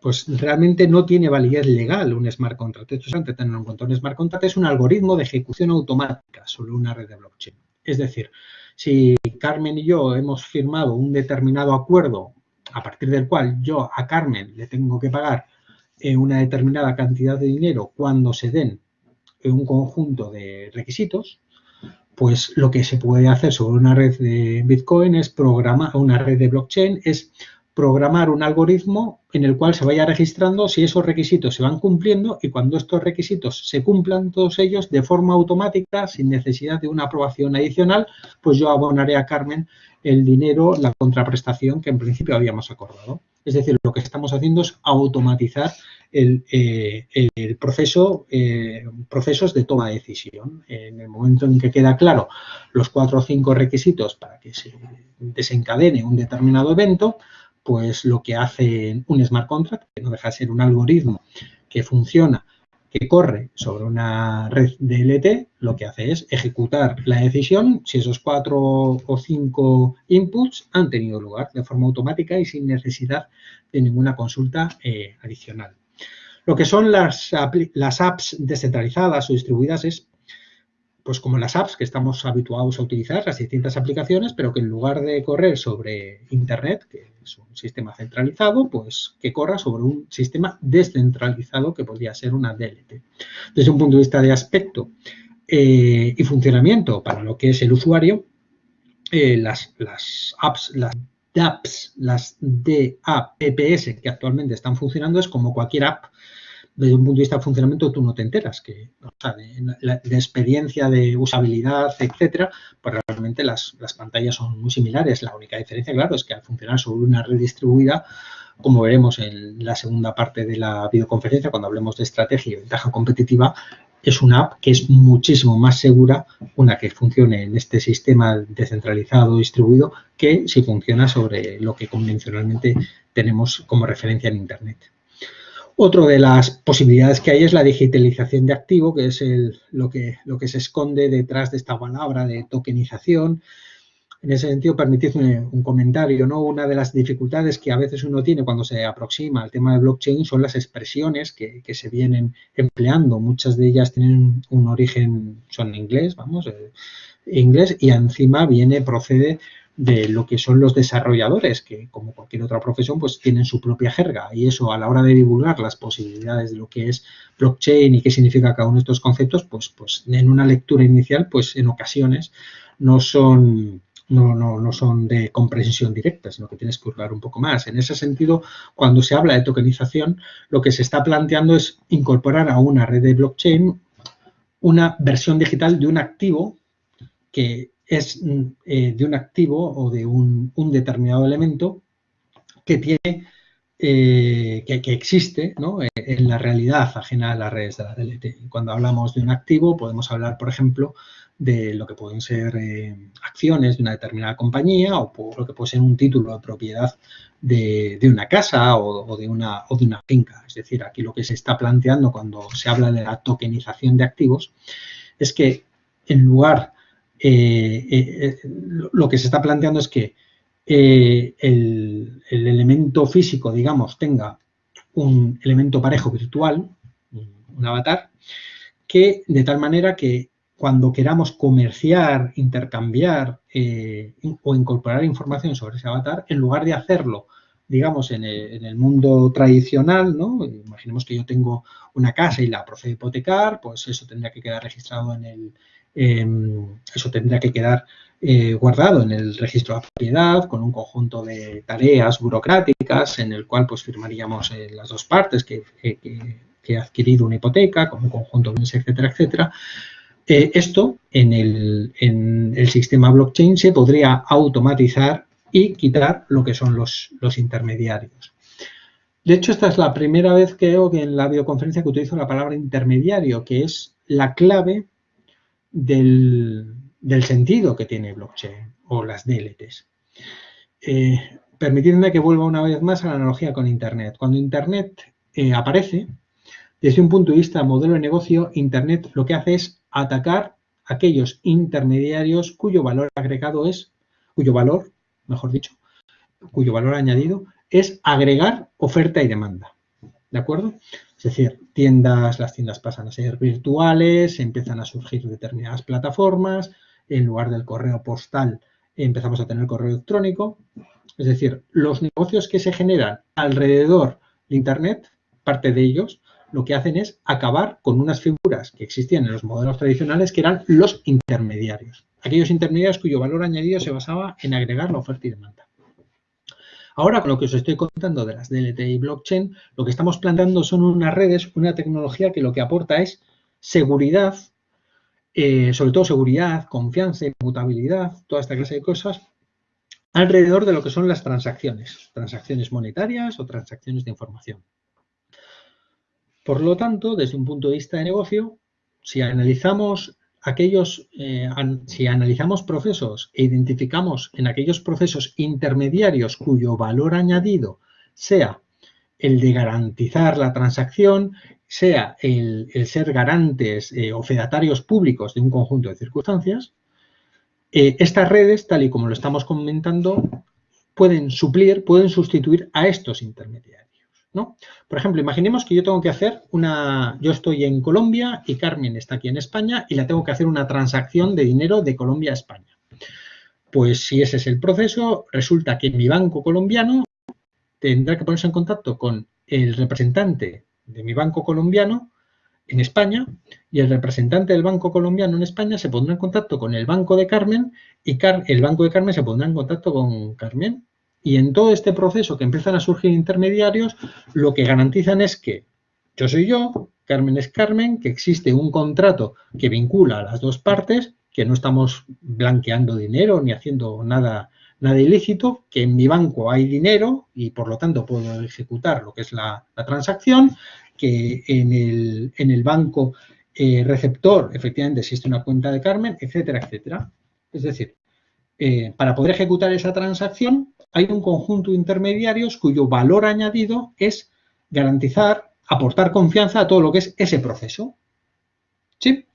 pues realmente no tiene validez legal un smart contract. Esto es tener en cuenta. Un smart contract es un algoritmo de ejecución automática sobre una red de blockchain. Es decir, si Carmen y yo hemos firmado un determinado acuerdo a partir del cual yo a Carmen le tengo que pagar eh, una determinada cantidad de dinero cuando se den un conjunto de requisitos, pues lo que se puede hacer sobre una red de Bitcoin es programar, una red de blockchain es programar un algoritmo en el cual se vaya registrando si esos requisitos se van cumpliendo y cuando estos requisitos se cumplan todos ellos de forma automática, sin necesidad de una aprobación adicional, pues yo abonaré a Carmen el dinero, la contraprestación que en principio habíamos acordado. Es decir, lo que estamos haciendo es automatizar el, eh, proceso, eh, procesos de toma de decisión. En el momento en que queda claro los cuatro o cinco requisitos para que se desencadene un determinado evento, pues lo que hace un smart contract, que no deja de ser un algoritmo que funciona, que corre sobre una red DLT, lo que hace es ejecutar la decisión si esos cuatro o cinco inputs han tenido lugar de forma automática y sin necesidad de ninguna consulta eh, adicional. Lo que son las, las apps descentralizadas o distribuidas es pues como las apps que estamos habituados a utilizar, las distintas aplicaciones, pero que en lugar de correr sobre Internet, que es un sistema centralizado, pues que corra sobre un sistema descentralizado que podría ser una DLT. Desde un punto de vista de aspecto eh, y funcionamiento para lo que es el usuario, eh, las, las apps, las DApps, las DApps que actualmente están funcionando es como cualquier app desde un punto de vista de funcionamiento tú no te enteras, que de, experiencia, de usabilidad, etcétera, pues realmente las, pantallas son muy similares. La única diferencia, claro, es que al funcionar sobre una red distribuida, como veremos en la segunda parte de la videoconferencia, cuando hablemos de estrategia y ventaja competitiva, es una app que es muchísimo más segura, una que funcione en este sistema descentralizado, distribuido, que si funciona sobre lo que convencionalmente tenemos como referencia en Internet. Otra de las posibilidades que hay es la digitalización de activo, que es lo, que, lo que se esconde detrás de esta palabra de tokenización. En ese sentido, permitidme un comentario, ¿no? Una de las dificultades que a veces uno tiene cuando se aproxima al tema de blockchain son las expresiones que, se vienen empleando. Muchas de ellas tienen un origen, son inglés, vamos, eh, inglés, y encima viene, procede de lo que son los desarrolladores, que como cualquier otra profesión, pues tienen su propia jerga y eso a la hora de divulgar las posibilidades de lo que es blockchain y qué significa cada uno de estos conceptos, pues, pues en una lectura inicial, pues en ocasiones no son, no, no, no son de comprensión directa, sino que tienes que hurgar un poco más. En ese sentido, cuando se habla de tokenización, lo que se está planteando es incorporar a una red de blockchain una versión digital de un activo que es mm, eh, de un activo o de un, determinado elemento que tiene eh, que, existe eh, en la realidad ajena a las redes de la DLT. Cuando hablamos de un activo podemos hablar, por ejemplo, de lo que pueden ser acciones de una determinada compañía o lo que puede ser un título de propiedad de, una casa o, de una, o de una finca. Es decir, aquí lo que se está planteando cuando se habla de la tokenización de activos es que en lugar lo que se está planteando es que el, elemento físico, digamos, tenga un elemento parejo virtual, un avatar, que de tal manera que cuando queramos comerciar, intercambiar o incorporar información sobre ese avatar, en lugar de hacerlo, digamos, en el, mundo tradicional, ¿no? Imaginemos que yo tengo una casa y la procedo a hipotecar, pues eso tendría que quedar registrado en el, Em, eso tendrá que quedar eh, guardado en el registro de propiedad con un conjunto de tareas burocráticas en el cual pues firmaríamos eh, las dos partes que, que, ha adquirido una hipoteca con un conjunto de bienes, etcétera, etcétera. Eh, esto en el, en el, sistema blockchain se podría automatizar y quitar lo que son los, los intermediarios. De hecho, esta es la primera vez que veo que en la videoconferencia que utilizo la palabra intermediario, que es la clave del, sentido que tiene blockchain o las DLTs. eh, permitidme que vuelva una vez más a la analogía con Internet. Cuando Internet eh, aparece, desde un punto de vista modelo de negocio, Internet lo que hace es atacar aquellos intermediarios cuyo valor agregado es, cuyo valor, mejor dicho, cuyo valor añadido es agregar oferta y demanda. ¿De acuerdo? Es decir, tiendas, las tiendas pasan a ser virtuales, empiezan a surgir determinadas plataformas, en lugar del correo postal empezamos a tener correo electrónico. Es decir, los negocios que se generan alrededor de Internet, parte de ellos, lo que hacen es acabar con unas figuras que existían en los modelos tradicionales que eran los intermediarios. Aquellos intermediarios cuyo valor añadido se basaba en agregar la oferta y demanda. Ahora, con lo que os estoy contando de las DLT y blockchain, lo que estamos planteando son unas redes, una tecnología que lo que aporta es seguridad, eh, sobre todo seguridad, confianza, inmutabilidad, toda esta clase de cosas, alrededor de lo que son las transacciones, transacciones monetarias o transacciones de información. Por lo tanto, desde un punto de vista de negocio, si analizamos aquellos, eh, si analizamos procesos e identificamos en aquellos procesos intermediarios cuyo valor añadido sea el de garantizar la transacción, sea el, ser garantes eh, o fedatarios públicos de un conjunto de circunstancias, eh, estas redes, tal y como lo estamos comentando, pueden suplir, pueden sustituir a estos intermediarios. Por ejemplo, imaginemos que yo tengo que hacer una, yo estoy en Colombia y Carmen está aquí en España y la tengo que hacer una transacción de dinero de Colombia a España. Pues si ese es el proceso, resulta que mi banco colombiano tendrá que ponerse en contacto con el representante de mi banco colombiano en España y el representante del banco colombiano en España se pondrá en contacto con el banco de Carmen y el banco de Carmen se pondrá en contacto con Carmen y en todo este proceso que empiezan a surgir intermediarios, lo que garantizan es que yo soy yo, Carmen es Carmen, que existe un contrato que vincula a las dos partes, que no estamos blanqueando dinero ni haciendo nada, nada ilícito, que en mi banco hay dinero y por lo tanto puedo ejecutar lo que es la, transacción, que en el, en el banco eh, receptor efectivamente existe una cuenta de Carmen, etcétera, etcétera. Es decir, eh, para poder ejecutar esa transacción hay un conjunto de intermediarios cuyo valor añadido es garantizar, aportar confianza a todo lo que es ese proceso. ¿Sí?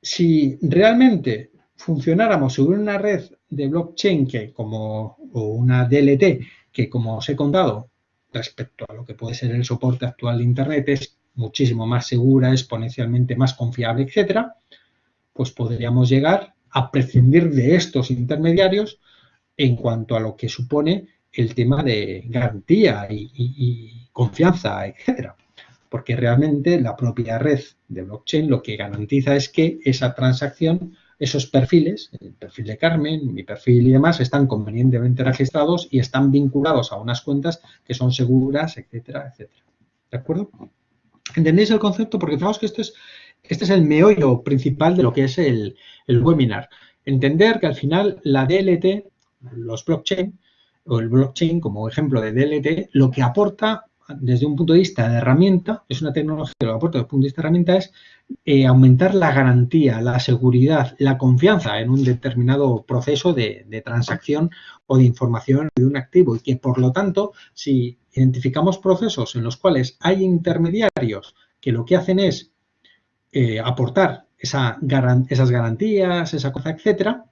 Si realmente funcionáramos sobre una red de blockchain que como, o una DLT que, como os he contado, respecto a lo que puede ser el soporte actual de Internet, es muchísimo más segura, exponencialmente más confiable, etcétera, pues podríamos llegar a prescindir de estos intermediarios en cuanto a lo que supone el tema de garantía y, confianza, etcétera. Porque realmente la propia red de blockchain lo que garantiza es que esa transacción, esos perfiles, el perfil de Carmen, mi perfil y demás, están convenientemente registrados y están vinculados a unas cuentas que son seguras, etcétera, etcétera. ¿De acuerdo? ¿Entendéis el concepto? Porque fijaos que esto es, este es el meollo principal de lo que es el, el webinar. Entender que al final la DLT los blockchain o el blockchain como ejemplo de DLT, lo que aporta desde un punto de vista de herramienta, es una tecnología que lo aporta desde un punto de vista de herramienta es eh, aumentar la garantía, la seguridad, la confianza en un determinado proceso de, transacción o de información de un activo y que por lo tanto si identificamos procesos en los cuales hay intermediarios que lo que hacen es eh, aportar esa, esas garantías, esa cosa, etcétera,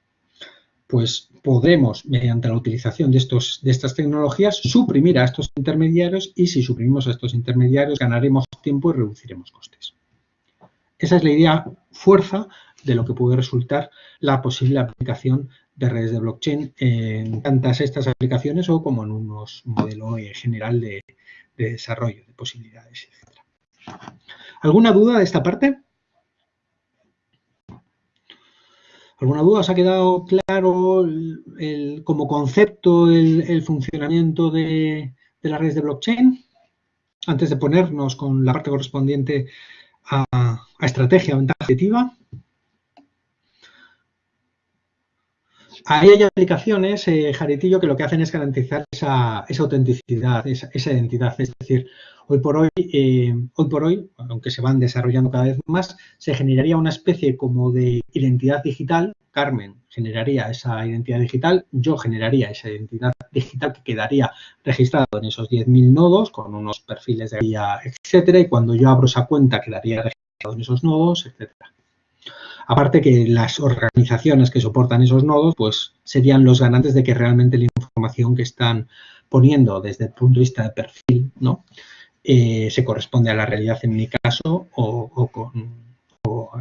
pues podremos, mediante la utilización de, estos, de estas tecnologías, suprimir a estos intermediarios y si suprimimos a estos intermediarios ganaremos tiempo y reduciremos costes. Esa es la idea fuerza de lo que puede resultar la posible aplicación de redes de blockchain en tantas estas aplicaciones o como en unos modelo general de, de desarrollo de posibilidades, etc. ¿Alguna duda de esta parte? ¿Alguna duda? ¿Os ha quedado claro como concepto el, funcionamiento de, las redes de blockchain? Antes de ponernos con la parte correspondiente a, estrategia o ventaja objetiva. Ahí hay aplicaciones, eh, Jaritillo, que lo que hacen es garantizar esa esa, autenticidad, esa, identidad. Es decir, hoy por hoy, eh, hoy por hoy, aunque se van desarrollando cada vez más, se generaría una especie como de identidad digital. Carmen generaría esa identidad digital, yo generaría esa identidad digital que quedaría registrado en esos 10.000 nodos con unos perfiles de guía, etcétera, y cuando yo abro esa cuenta quedaría registrado en esos nodos, etcétera. Aparte que las organizaciones que soportan esos nodos, pues serían los ganantes de que realmente la información que están poniendo desde el punto de vista de perfil, ¿no? Eh, se corresponde a la realidad en mi caso o,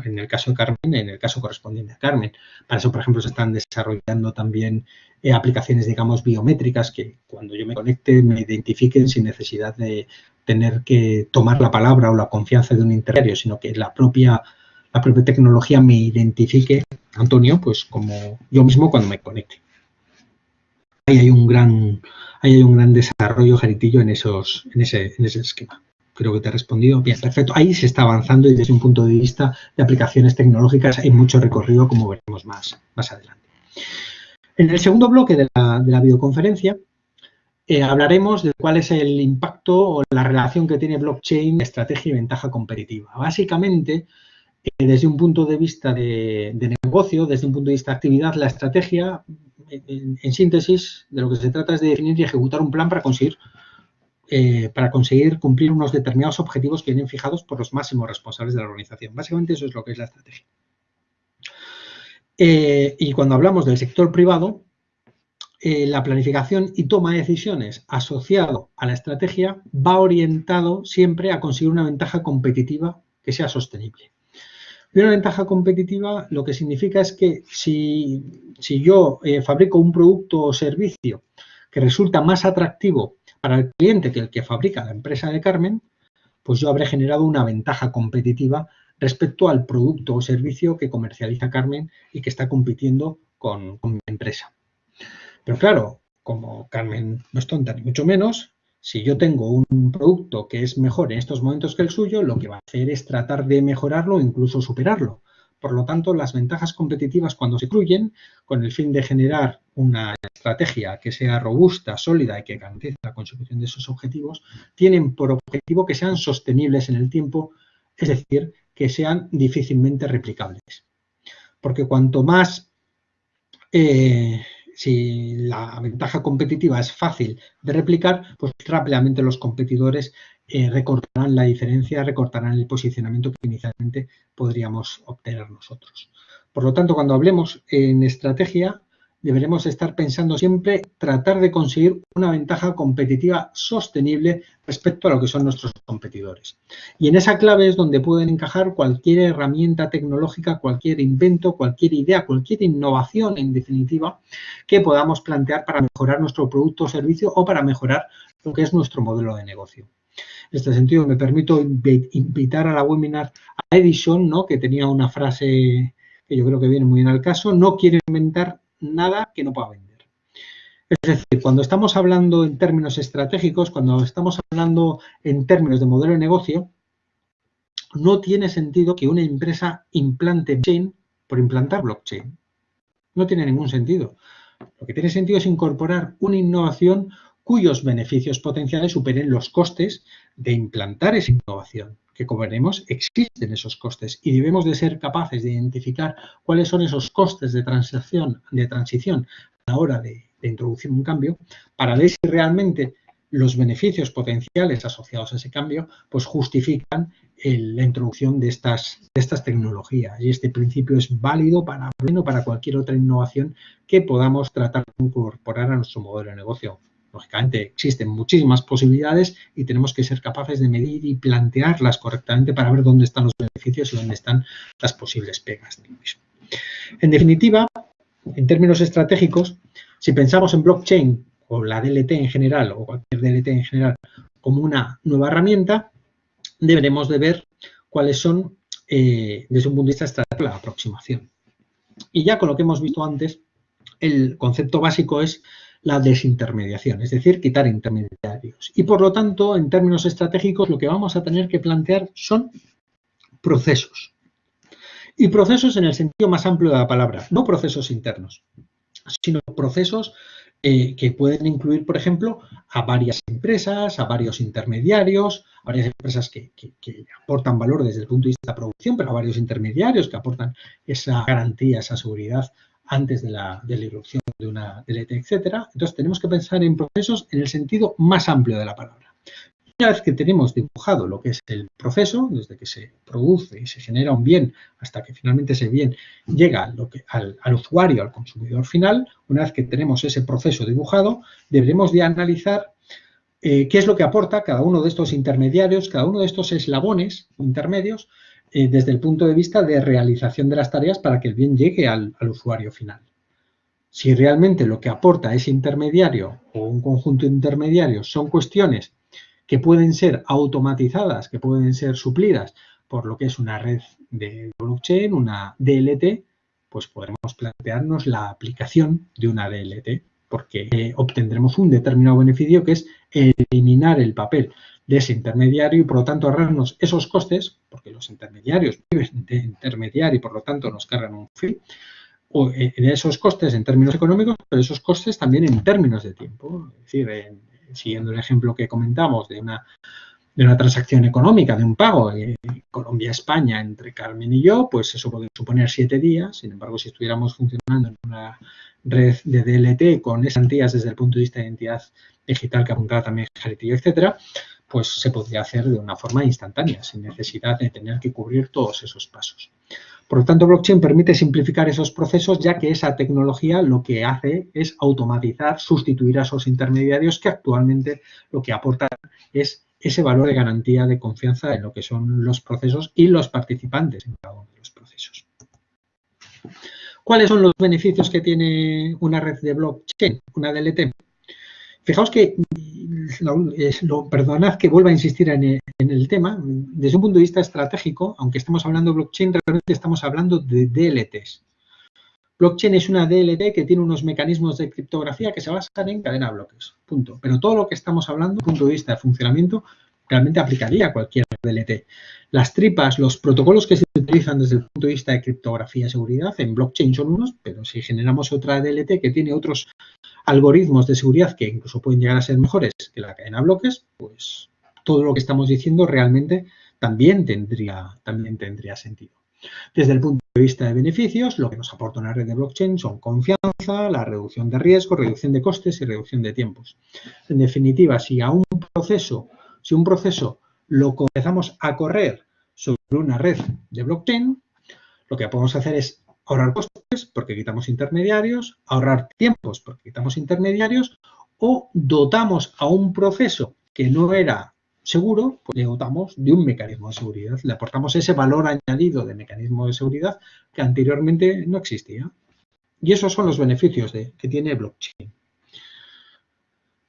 en el caso de Carmen, en el caso correspondiente a Carmen. Para eso, por ejemplo, se están desarrollando también eh, aplicaciones, digamos, biométricas que cuando yo me conecte me identifiquen sin necesidad de tener que tomar la palabra o la confianza de un intermediario, sino que la propia la propia tecnología me identifique, Antonio, pues como yo mismo cuando me conecte. Ahí hay un gran, hay un gran desarrollo, Jaritillo, en, esos, en, ese, en ese esquema. Creo que te he respondido. Bien, perfecto. Ahí se está avanzando y desde un punto de vista de aplicaciones tecnológicas hay mucho recorrido, como veremos más, más adelante. En el segundo bloque de la, de la videoconferencia eh, hablaremos de cuál es el impacto o la relación que tiene blockchain, estrategia y ventaja competitiva. Básicamente, eh, desde un punto de vista de, negocio, desde un punto de vista de actividad, la estrategia, en, síntesis, de lo que se trata es de definir y ejecutar un plan para conseguir, eh, para conseguir cumplir unos determinados objetivos que vienen fijados por los máximos responsables de la organización. Básicamente eso es lo que es la estrategia. Eh, y cuando hablamos del sector privado, la planificación y toma de decisiones asociado a la estrategia va orientado siempre a conseguir una ventaja competitiva que sea sostenible. Y una ventaja competitiva lo que significa es que si, yo eh, fabrico un producto o servicio que resulta más atractivo para el cliente que el que fabrica la empresa de Carmen, pues yo habré generado una ventaja competitiva respecto al producto o servicio que comercializa Carmen y que está compitiendo con, con mi empresa. Pero claro, como Carmen no es tonta ni mucho menos, si yo tengo un producto que es mejor en estos momentos que el suyo, lo que va a hacer es tratar de mejorarlo o incluso superarlo. Por lo tanto, las ventajas competitivas cuando se incluyen, con el fin de generar una estrategia que sea robusta, sólida y que garantice la consecución de esos objetivos, tienen por objetivo que sean sostenibles en el tiempo, es decir, que sean difícilmente replicables. Porque cuanto más eh, si la ventaja competitiva es fácil de replicar, pues rápidamente los competidores eh, recortarán la diferencia, recortarán el posicionamiento que inicialmente podríamos obtener nosotros. Por lo tanto, cuando hablemos en estrategia, deberemos estar pensando siempre tratar de conseguir una ventaja competitiva sostenible respecto a lo que son nuestros competidores. Y en esa clave es donde pueden encajar cualquier herramienta tecnológica, cualquier invento, cualquier idea, cualquier innovación, en definitiva, que podamos plantear para mejorar nuestro producto o servicio o para mejorar lo que es nuestro modelo de negocio. En este sentido, me permito invitar a la webinar a Edison, ¿no? que tenía una frase que yo creo que viene muy bien al caso, no quiere inventar nada que no pueda vender. Es decir, cuando estamos hablando en términos estratégicos, cuando estamos hablando en términos de modelo de negocio, no tiene sentido que una empresa implante blockchain por implantar blockchain. No tiene ningún sentido. Lo que tiene sentido es incorporar una innovación cuyos beneficios potenciales superen los costes de implantar esa innovación que como existen esos costes y debemos de ser capaces de identificar cuáles son esos costes de transición, de transición a la hora de, introducir un cambio para ver si realmente los beneficios potenciales asociados a ese cambio pues justifican la introducción de estas, de estas tecnologías. Y este principio es válido para cualquier otra innovación que podamos tratar de incorporar a nuestro modelo de negocio. Lógicamente existen muchísimas posibilidades y tenemos que ser capaces de medir y plantearlas correctamente para ver dónde están los beneficios y dónde están las posibles pegas En definitiva, en términos estratégicos, si pensamos en blockchain o la DLT en general o cualquier DLT en general como una nueva herramienta, deberemos de ver cuáles son, eh, desde un punto de vista estratégico, la aproximación. Y ya con lo que hemos visto antes, el concepto básico es la desintermediación, es decir, quitar intermediarios. Y por lo tanto, en términos estratégicos, lo que vamos a tener que plantear son procesos. Y procesos en el sentido más amplio de la palabra, no procesos internos, sino procesos eh, que pueden incluir, por ejemplo, a varias empresas, a varios intermediarios, a varias empresas que, aportan valor desde el punto de vista de producción, pero a varios intermediarios que aportan esa garantía, esa seguridad antes de la, de la irrupción de una DLT, etcétera. Entonces, tenemos que pensar en procesos en el sentido más amplio de la palabra. Una vez que tenemos dibujado lo que es el proceso, desde que se produce y se genera un bien hasta que finalmente ese bien llega al, usuario, al consumidor final, una vez que tenemos ese proceso dibujado, deberemos de analizar eh, qué es lo que aporta cada uno de estos intermediarios, cada uno de estos eslabones intermedios, eh, desde el punto de vista de realización de las tareas para que el bien llegue al usuario final. Si realmente lo que aporta ese intermediario o un conjunto de intermediarios son cuestiones que pueden ser automatizadas, que pueden ser suplidas por lo que es una red de blockchain, una DLT, pues podremos plantearnos la aplicación de una DLT, porque eh, obtendremos un determinado beneficio que es eliminar el papel de ese intermediario y por lo tanto ahorrarnos esos costes, porque los intermediarios viven de intermediario y por lo tanto nos cargan un fee, o eh, de esos costes en términos económicos, pero esos costes también en términos de tiempo. Es decir, en, siguiendo el ejemplo que comentamos de una, de una transacción económica, de un pago Colombia-España entre Carmen y yo, pues eso puede suponer siete días. Sin embargo, si estuviéramos funcionando en una red de DLT con esas garantías desde el punto de vista de identidad digital que apuntaba también Jaritillo, etcétera, pues se podría hacer de una forma instantánea, sin necesidad de tener que cubrir todos esos pasos. Por lo tanto, blockchain permite simplificar esos procesos ya que esa tecnología lo que hace es automatizar, sustituir a esos intermediarios que actualmente lo que aportan es ese valor de garantía de confianza en lo que son los procesos y los participantes en cada uno de los procesos. ¿Cuáles son los beneficios que tiene una red de blockchain, una DLT? Fijaos que, [laughs] perdonad que vuelva a insistir en el, tema, desde un punto de vista estratégico, aunque estemos hablando de blockchain, realmente estamos hablando de DLTs. Blockchain es una DLT que tiene unos mecanismos de criptografía que se basan en cadena de bloques, punto. Pero todo lo que estamos hablando, desde un punto de vista de funcionamiento, realmente aplicaría a cualquier DLT. Las tripas, los protocolos que se utilizan desde el punto de vista de criptografía y seguridad en blockchain son unos, pero si generamos otra DLT que tiene otros algoritmos de seguridad que incluso pueden llegar a ser mejores que la cadena de bloques, pues todo lo que estamos diciendo realmente también tendría, también tendría sentido. Desde el punto de vista de beneficios, lo que nos aporta una red de blockchain son confianza, la reducción de riesgo, reducción de costes y reducción de tiempos. En definitiva, si a un proceso, si un proceso lo comenzamos a correr sobre una red de blockchain, lo que podemos hacer es ahorrar costes porque quitamos intermediarios, ahorrar tiempos porque quitamos intermediarios o dotamos a un proceso que no era seguro, pues le dotamos de un mecanismo de seguridad, le aportamos ese valor añadido de mecanismo de seguridad que anteriormente no existía. Y esos son los beneficios que tiene blockchain.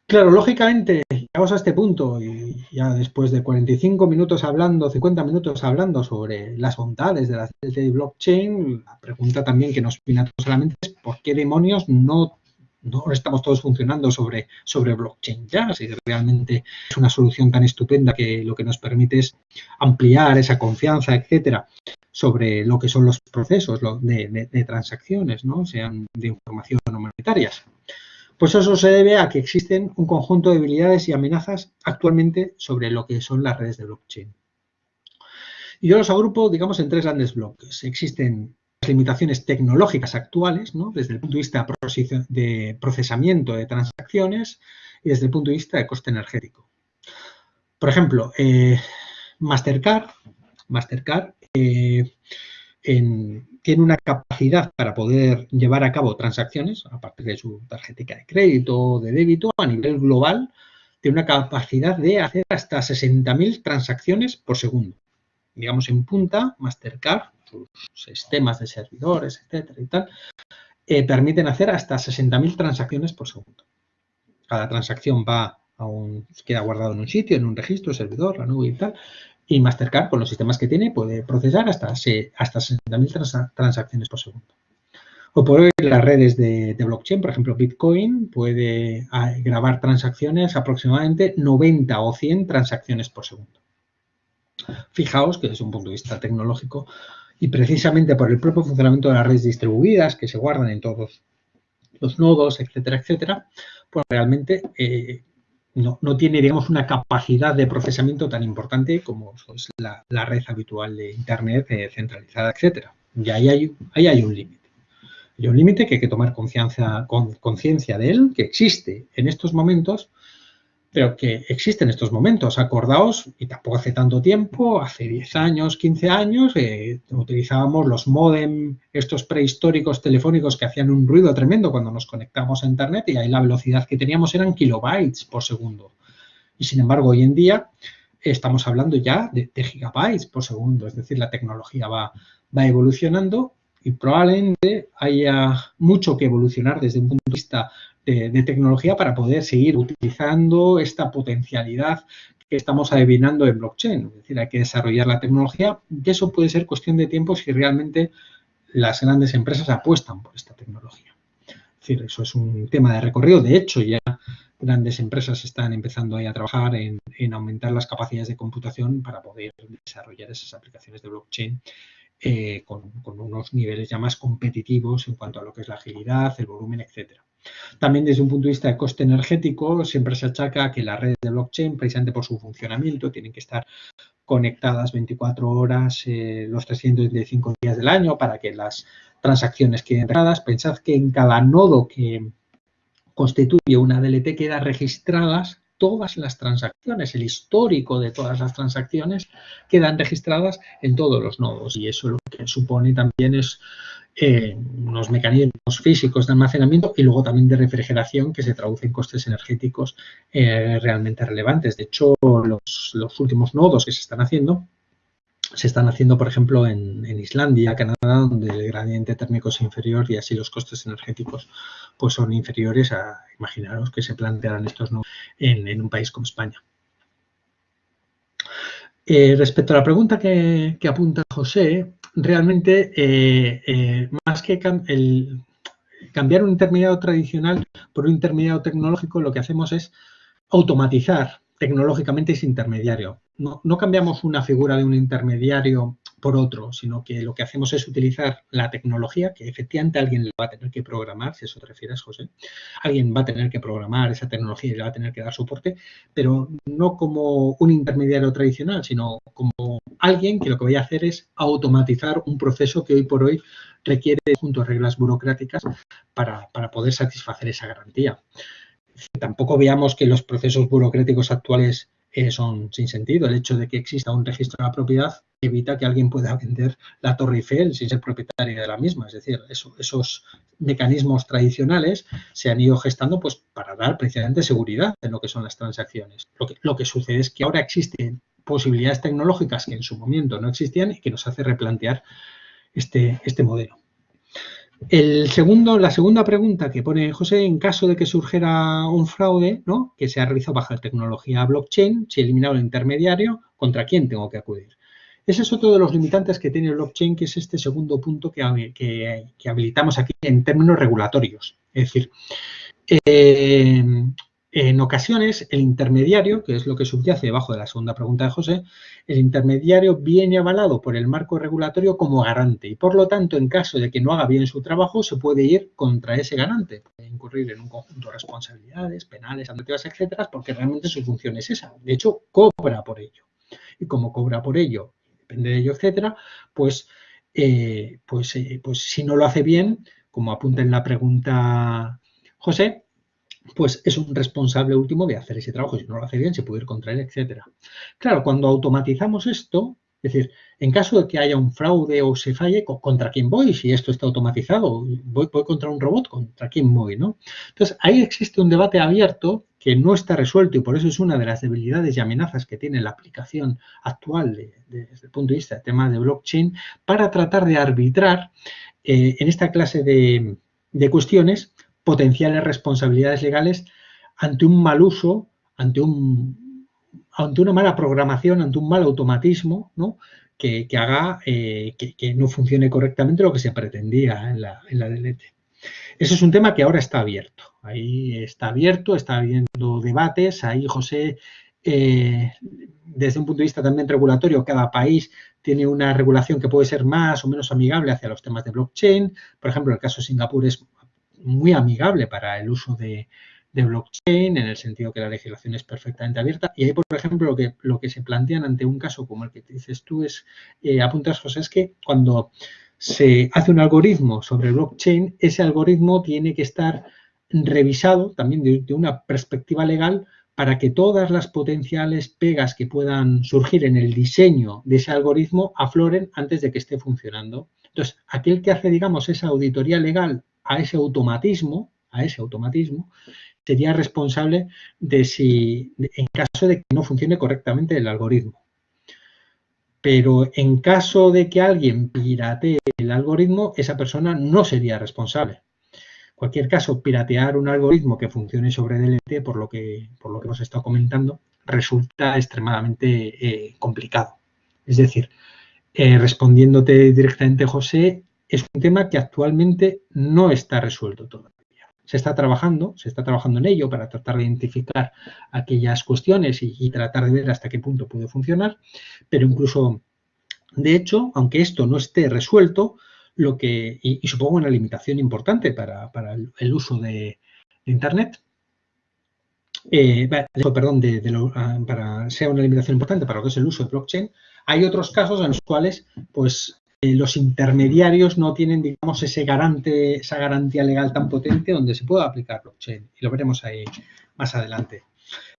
Claro, lógicamente, llegamos a este punto y ya después de 45 minutos hablando, 50 minutos hablando sobre las bondades de la blockchain, la pregunta también que nos viene a todos a la mente es ¿por qué demonios no, no estamos todos funcionando sobre, sobre blockchain ya? Si realmente es una solución tan estupenda que lo que nos permite es ampliar esa confianza, etcétera, sobre lo que son los procesos de, de transacciones, ¿no? sean de información o monetarias. Pues eso se debe a que existen un conjunto de debilidades y amenazas actualmente sobre lo que son las redes de blockchain. Y yo los agrupo, digamos, en tres grandes bloques. Existen las limitaciones tecnológicas actuales, ¿no? desde el punto de vista de procesamiento de transacciones y desde el punto de vista de coste energético. Por ejemplo, eh, Mastercard, Mastercard eh, tiene una capacidad para poder llevar a cabo transacciones, a partir de su tarjeta de crédito o de débito, a nivel global, tiene una capacidad de hacer hasta 60.000 transacciones por segundo. Digamos, en punta, Mastercard, sus sistemas de servidores, etcétera y tal, eh, permiten hacer hasta 60.000 transacciones por segundo. Cada transacción va a un, queda guardado en un sitio, en un registro, servidor, la nube y tal, y Mastercard, con los sistemas que tiene, puede procesar hasta, hasta 60.000 transacciones por segundo. O por hoy las redes de, blockchain, por ejemplo, Bitcoin puede ah, grabar transacciones aproximadamente 90 o 100 transacciones por segundo. Fijaos que desde un punto de vista tecnológico y precisamente por el propio funcionamiento de las redes distribuidas que se guardan en todos los nodos, etcétera, etcétera, pues realmente eh, no, tiene, digamos, una capacidad de procesamiento tan importante como es la, red habitual de Internet eh, centralizada, etcétera. Y ahí hay, ahí hay un límite. Hay un límite que hay que tomar conciencia de él, que existe en estos momentos, pero que existe en estos momentos. Acordaos, y tampoco hace tanto tiempo, hace 10 años, 15 años, eh, utilizábamos los modem, estos prehistóricos telefónicos que hacían un ruido tremendo cuando nos conectamos a Internet y ahí la velocidad que teníamos eran kilobytes por segundo. Y sin embargo, hoy en día estamos hablando ya de, gigabytes por segundo, es decir, la tecnología va, va evolucionando y probablemente haya mucho que evolucionar desde un punto de vista de, tecnología para poder seguir utilizando esta potencialidad que estamos adivinando en blockchain. Es decir, hay que desarrollar la tecnología y eso puede ser cuestión de tiempo si realmente las grandes empresas apuestan por esta tecnología. Es decir, eso es un tema de recorrido. De hecho, ya grandes empresas están empezando ahí a trabajar en, aumentar las capacidades de computación para poder desarrollar esas aplicaciones de blockchain eh, con, con, unos niveles ya más competitivos en cuanto a lo que es la agilidad, el volumen, etcétera. También desde un punto de vista de coste energético, siempre se achaca que las redes de blockchain, precisamente por su funcionamiento, tienen que estar conectadas 24 horas eh, los 365 días del año para que las transacciones queden registradas. Pensad que en cada nodo que constituye una DLT queda registradas todas las transacciones, el histórico de todas las transacciones quedan registradas en todos los nodos y eso lo que supone también es eh, unos mecanismos físicos de almacenamiento y luego también de refrigeración que se traducen en costes energéticos eh, realmente relevantes. De hecho, los, últimos nodos que se están haciendo se están haciendo, por ejemplo, en, Islandia, Canadá, donde el gradiente térmico es inferior y así los costes energéticos pues son inferiores a, imaginaros que se plantearán estos nodos en, un país como España. Eh, respecto a la pregunta que, que apunta José, realmente eh, eh, más que el, cambiar un intermediario tradicional por un intermediario tecnológico, lo que hacemos es automatizar tecnológicamente ese intermediario. No, cambiamos una figura de un intermediario por otro, sino que lo que hacemos es utilizar la tecnología, que efectivamente alguien va a tener que programar, si eso te refieres, José. Alguien va a tener que programar esa tecnología y le va a tener que dar soporte, pero no como un intermediario tradicional, sino como alguien que lo que voy a hacer es automatizar un proceso que hoy por hoy requiere junto a reglas burocráticas para poder satisfacer esa garantía. Tampoco veamos que los procesos burocráticos actuales eh, son sin sentido. El hecho de que exista un registro de la propiedad evita que alguien pueda vender la Torre Eiffel sin ser propietario de la misma. Es decir, esos mecanismos tradicionales se han ido gestando pues, para dar precisamente seguridad en lo que son las transacciones. Lo que, lo que sucede es que ahora existen posibilidades tecnológicas que en su momento no existían y que nos hace replantear este, este modelo. El segundo, la segunda pregunta que pone José, en caso de que surgiera un fraude, ¿no? que se ha realizado bajo tecnología blockchain, si he eliminado el intermediario, ¿contra quién tengo que acudir? Ese es otro de los limitantes que tiene el blockchain, que es este segundo punto que, que, habilitamos aquí en términos regulatorios. Es decir, eh, en ocasiones, el intermediario, que es lo que subyace debajo de la segunda pregunta de José, el intermediario viene avalado por el marco regulatorio como garante y, por lo tanto, en caso de que no haga bien su trabajo, se puede ir contra ese garante. Puede incurrir en un conjunto de responsabilidades penales, administrativas, etcétera, porque realmente su función es esa. De hecho, cobra por ello. Y como cobra por ello, depende de ello, etcétera, pues, eh, pues, eh, pues si no lo hace bien, como apunta en la pregunta José, pues es un responsable último de hacer ese trabajo. Si no lo hace bien, se puede ir contra él, etcétera. Claro, cuando automatizamos esto, es decir, en caso de que haya un fraude o se falle, ¿contra quién voy? Si esto está automatizado, ¿voy, voy contra un robot? ¿Contra quién voy? ¿no? Entonces, ahí existe un debate abierto que no está resuelto y por eso es una de las debilidades y amenazas que tiene la aplicación actual desde el punto de vista del tema de blockchain para tratar de arbitrar eh, en esta clase de, de cuestiones potenciales responsabilidades legales ante un mal uso, ante, un, ante una mala programación, ante un mal automatismo, ¿no? que, haga eh, que, no funcione correctamente lo que se pretendía en la, en la DLT. Ese es un tema que ahora está abierto. Ahí está abierto, está habiendo debates. Ahí, José, eh, desde un punto de vista también regulatorio, cada país tiene una regulación que puede ser más o menos amigable hacia los temas de blockchain. Por ejemplo, el caso de Singapur es muy amigable para el uso de, blockchain, en el sentido que la legislación es perfectamente abierta. Y ahí, por ejemplo, lo que, lo que se plantean ante un caso como el que dices tú es, eh, apuntas, José, es que cuando se hace un algoritmo sobre blockchain, ese algoritmo tiene que estar revisado también de, una perspectiva legal para que todas las potenciales pegas que puedan surgir en el diseño de ese algoritmo afloren antes de que esté funcionando. Entonces, aquel que hace, digamos, esa auditoría legal a ese automatismo, a ese automatismo, sería responsable de si, en caso de que no funcione correctamente el algoritmo. Pero en caso de que alguien piratee el algoritmo, esa persona no sería responsable. En cualquier caso, piratear un algoritmo que funcione sobre DLT, por lo que, por lo que hemos estado comentando, resulta extremadamente eh, complicado. Es decir, eh, respondiéndote directamente, José, es un tema que actualmente no está resuelto todavía. Se está trabajando, se está trabajando en ello para tratar de identificar aquellas cuestiones y, tratar de ver hasta qué punto puede funcionar, pero incluso, de hecho, aunque esto no esté resuelto, lo que, y, supongo una limitación importante para, el, uso de, Internet, eh, perdón, ah, para sea una limitación importante para lo que es el uso de blockchain, hay otros casos en los cuales, pues, eh, los intermediarios no tienen, digamos, ese garante, esa garantía legal tan potente donde se pueda aplicar blockchain. Y lo veremos ahí más adelante.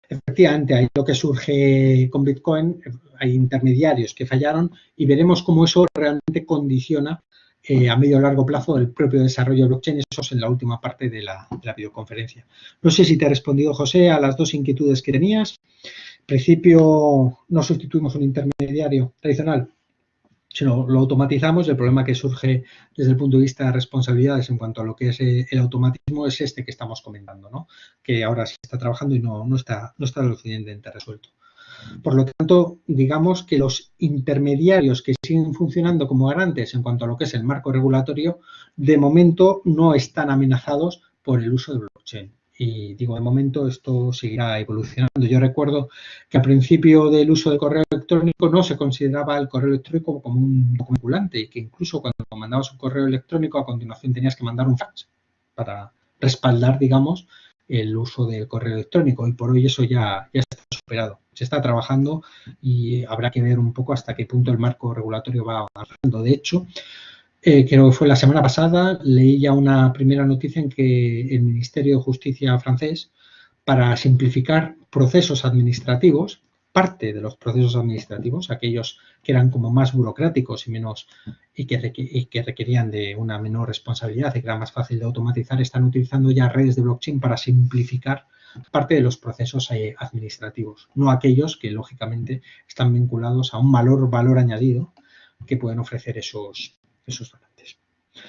Efectivamente, ahí lo que surge con Bitcoin, hay intermediarios que fallaron y veremos cómo eso realmente condiciona eh, a medio o largo plazo el propio desarrollo de blockchain. Eso es en la última parte de la, de la videoconferencia. No sé si te ha respondido, José, a las dos inquietudes que tenías. En principio, no sustituimos un intermediario tradicional si lo, automatizamos, el problema que surge desde el punto de vista de responsabilidades en cuanto a lo que es eh, el automatismo es este que estamos comentando, ¿no? que ahora sí está trabajando y no, no, está, no está suficientemente resuelto. Por lo tanto, digamos que los intermediarios que siguen funcionando como garantes en cuanto a lo que es el marco regulatorio, de momento no están amenazados por el uso de blockchain y digo, de momento esto seguirá evolucionando. Yo recuerdo que al principio del uso del correo electrónico no se consideraba el correo electrónico como un documento y que incluso cuando mandabas un correo electrónico a continuación tenías que mandar un fax para respaldar, digamos, el uso del correo electrónico y por hoy eso ya, ya está superado. Se está trabajando y habrá que ver un poco hasta qué punto el marco regulatorio va avanzando. De hecho, eh, creo que fue la semana pasada, leí ya una primera noticia en que el Ministerio de Justicia francés, para simplificar procesos administrativos, parte de los procesos administrativos, aquellos que eran como más burocráticos y menos y que, que, requerían de una menor responsabilidad y que era más fácil de automatizar, están utilizando ya redes de blockchain para simplificar parte de los procesos eh, administrativos, no aquellos que lógicamente están vinculados a un valor, valor añadido que pueden ofrecer esos, esos donantes.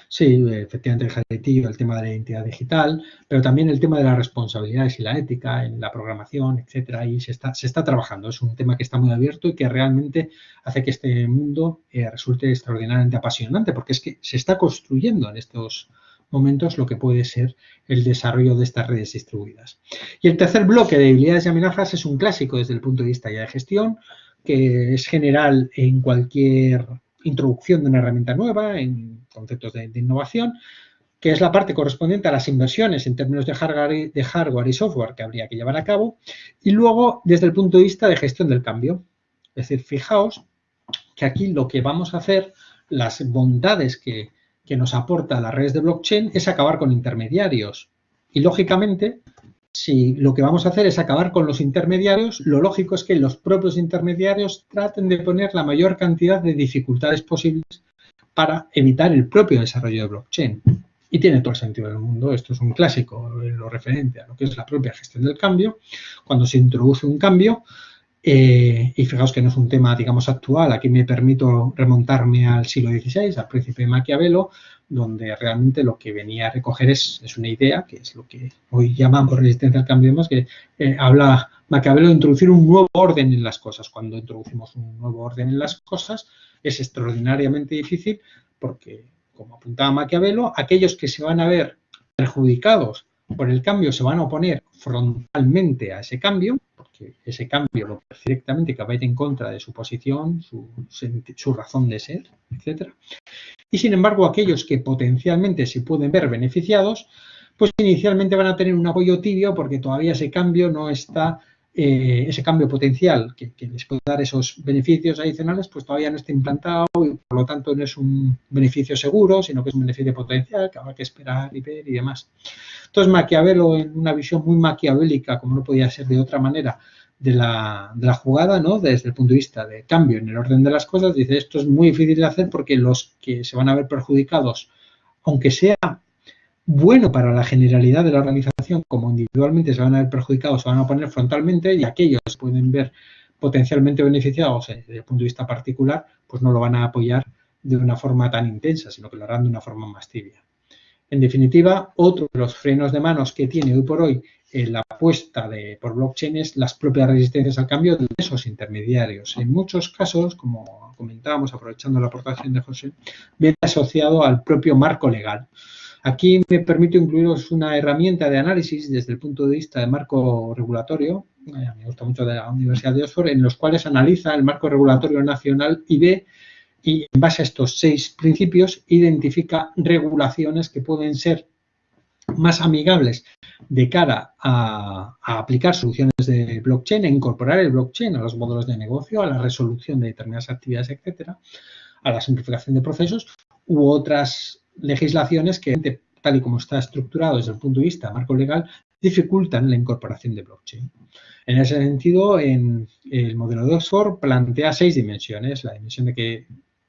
Sí, efectivamente el el tema de la identidad digital, pero también el tema de las responsabilidades y la ética en la programación, etcétera, y se está, se está trabajando. Es un tema que está muy abierto y que realmente hace que este mundo eh, resulte extraordinariamente apasionante, porque es que se está construyendo en estos momentos lo que puede ser el desarrollo de estas redes distribuidas. Y el tercer bloque de debilidades y amenazas es un clásico desde el punto de vista ya de gestión, que es general en cualquier introducción de una herramienta nueva en conceptos de, innovación, que es la parte correspondiente a las inversiones en términos de hardware, de hardware y software que habría que llevar a cabo, y luego desde el punto de vista de gestión del cambio. Es decir, fijaos que aquí lo que vamos a hacer, las bondades que, que nos aporta las redes de blockchain es acabar con intermediarios. Y lógicamente, si lo que vamos a hacer es acabar con los intermediarios, lo lógico es que los propios intermediarios traten de poner la mayor cantidad de dificultades posibles para evitar el propio desarrollo de blockchain. Y tiene todo el sentido del mundo. Esto es un clásico, lo referente a lo que es la propia gestión del cambio. Cuando se introduce un cambio, eh, y fijaos que no es un tema, digamos, actual. Aquí me permito remontarme al siglo XVI, al príncipe Maquiavelo, donde realmente lo que venía a recoger es, una idea, que es lo que hoy llamamos resistencia al cambio y demás, que eh, habla Maquiavelo de introducir un nuevo orden en las cosas. Cuando introducimos un nuevo orden en las cosas es extraordinariamente difícil porque, como apuntaba Maquiavelo, aquellos que se van a ver perjudicados por el cambio se van a oponer frontalmente a ese cambio, porque ese cambio lo directamente que va a ir en contra de su posición, su, su razón de ser, etcétera. Y sin embargo, aquellos que potencialmente se pueden ver beneficiados pues inicialmente van a tener un apoyo tibio porque todavía ese cambio no está, eh, ese cambio potencial que, les puede dar esos beneficios adicionales, pues todavía no está implantado y por lo tanto no es un beneficio seguro, sino que es un beneficio potencial que habrá que esperar y ver y demás. Entonces Maquiavelo, en una visión muy maquiavélica, como no podía ser de otra manera, de la, de la, jugada, ¿no? Desde el punto de vista de cambio en el orden de las cosas, dice esto es muy difícil de hacer porque los que se van a ver perjudicados, aunque sea bueno para la generalidad de la organización, como individualmente se van a ver perjudicados, se van a poner frontalmente y aquellos que pueden ver potencialmente beneficiados desde el punto de vista particular, pues no lo van a apoyar de una forma tan intensa, sino que lo harán de una forma más tibia. En definitiva, otro de los frenos de manos que tiene hoy por hoy eh, la apuesta de, por blockchain es las propias resistencias al cambio de esos intermediarios. En muchos casos, como comentábamos, aprovechando la aportación de José, viene asociado al propio marco legal. Aquí me permito incluiros una herramienta de análisis desde el punto de vista de marco regulatorio, eh, me gusta mucho de la Universidad de Oxford, en los cuales analiza el marco regulatorio nacional y ve, y en base a estos seis principios, identifica regulaciones que pueden ser más amigables de cara a, a, aplicar soluciones de blockchain, e incorporar el blockchain a los modelos de negocio, a la resolución de determinadas actividades, etcétera, a la simplificación de procesos u otras legislaciones que, tal y como está estructurado desde el punto de vista marco legal, dificultan la incorporación de blockchain. En ese sentido, en el modelo de Oxford plantea seis dimensiones. La dimensión de que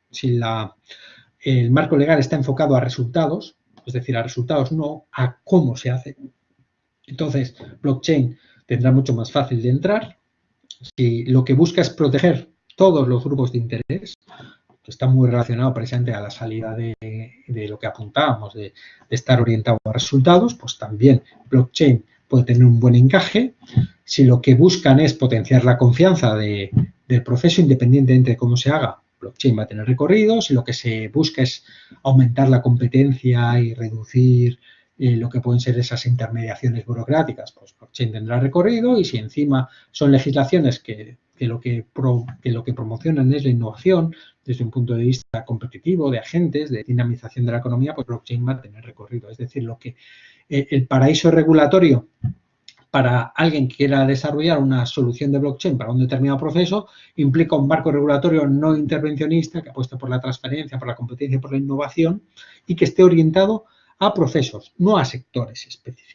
si la, el marco legal está enfocado a resultados, es decir, a resultados, no a cómo se hace. Entonces, blockchain tendrá mucho más fácil de entrar. Si lo que busca es proteger todos los grupos de interés, que está muy relacionado precisamente a la salida de, lo que apuntábamos, de, estar orientado a resultados, pues también blockchain puede tener un buen encaje. Si lo que buscan es potenciar la confianza del proceso, independientemente de cómo se haga, blockchain va a tener recorrido. Si lo que se busca es aumentar la competencia y reducir eh, lo que pueden ser esas intermediaciones burocráticas, pues blockchain tendrá recorrido y si encima son legislaciones que, que, lo que promocionan es la innovación desde un punto de vista competitivo, de agentes, de dinamización de la economía, pues blockchain va a tener recorrido. Es decir, lo que eh, el paraíso regulatorio para alguien que quiera desarrollar una solución de blockchain para un determinado proceso implica un marco regulatorio no intervencionista que apueste por la transparencia, por la competencia, por la innovación y que esté orientado a procesos, no a sectores específicos.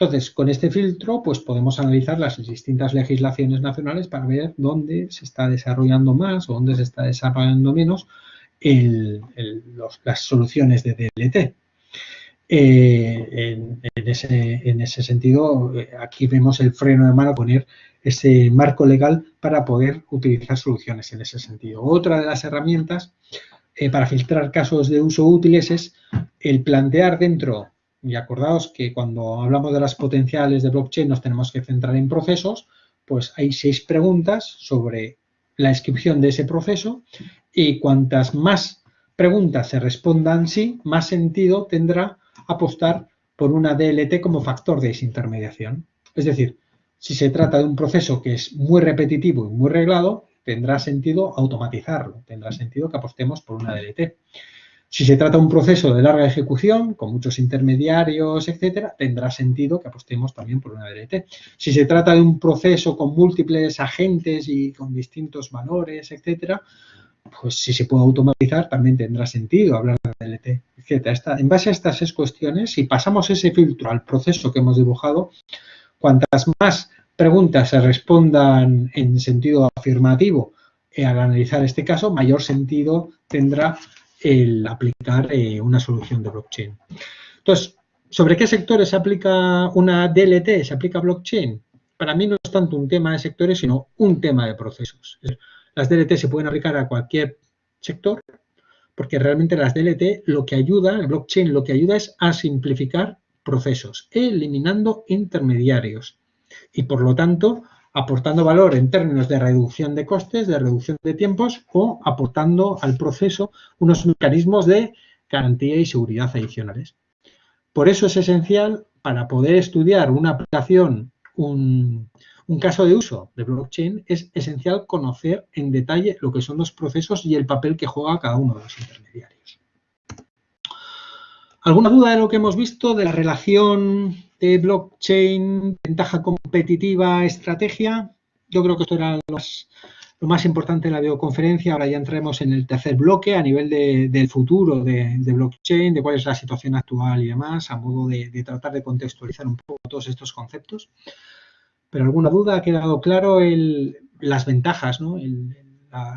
Entonces, con este filtro, pues podemos analizar las distintas legislaciones nacionales para ver dónde se está desarrollando más o dónde se está desarrollando menos las soluciones de DLT. Eh, en, ese, sentido, eh, aquí vemos el freno de mano, poner ese marco legal para poder utilizar soluciones en ese sentido. Otra de las herramientas eh, para filtrar casos de uso útiles es el plantear dentro, y acordaos que cuando hablamos de las potenciales de blockchain nos tenemos que centrar en procesos, pues hay seis preguntas sobre la descripción de ese proceso y cuantas más preguntas se respondan sí, más sentido tendrá apostar por una DLT como factor de desintermediación. Es decir, si se trata de un proceso que es muy repetitivo y muy reglado, tendrá sentido automatizarlo, tendrá sentido que apostemos por una DLT. Si se trata de un proceso de larga ejecución, con muchos intermediarios, etcétera, tendrá sentido que apostemos también por una DLT. Si se trata de un proceso con múltiples agentes y con distintos valores, etcétera, pues si se puede automatizar también tendrá sentido hablar de DLT, etcétera. en base a estas seis cuestiones, si pasamos ese filtro al proceso que hemos dibujado, cuantas más preguntas se respondan en sentido afirmativo al analizar este caso, mayor sentido tendrá el aplicar eh, una solución de blockchain. Entonces, ¿sobre qué sectores se aplica una DLT? ¿Se aplica blockchain? Para mí no es tanto un tema de sectores, sino un tema de procesos. Las DLT se pueden aplicar a cualquier sector, porque realmente las DLT lo que ayuda, el blockchain lo que ayuda es a simplificar procesos, eliminando intermediarios y por lo tanto aportando valor en términos de reducción de costes, de reducción de tiempos o aportando al proceso unos mecanismos de garantía y seguridad adicionales. Por eso es esencial para poder estudiar una aplicación, un, caso de uso de blockchain, es esencial conocer en detalle lo que son los procesos y el papel que juega cada uno de los intermediarios. ¿Alguna duda de lo que hemos visto de la relación de blockchain, ventaja competitiva, estrategia? Yo creo que esto era lo más, importante de la videoconferencia. Ahora ya entremos en el tercer bloque a nivel del futuro de, blockchain, de cuál es la situación actual y demás, a modo de, tratar de contextualizar un poco todos estos conceptos. Pero alguna duda, ha quedado claro las ventajas, ¿no?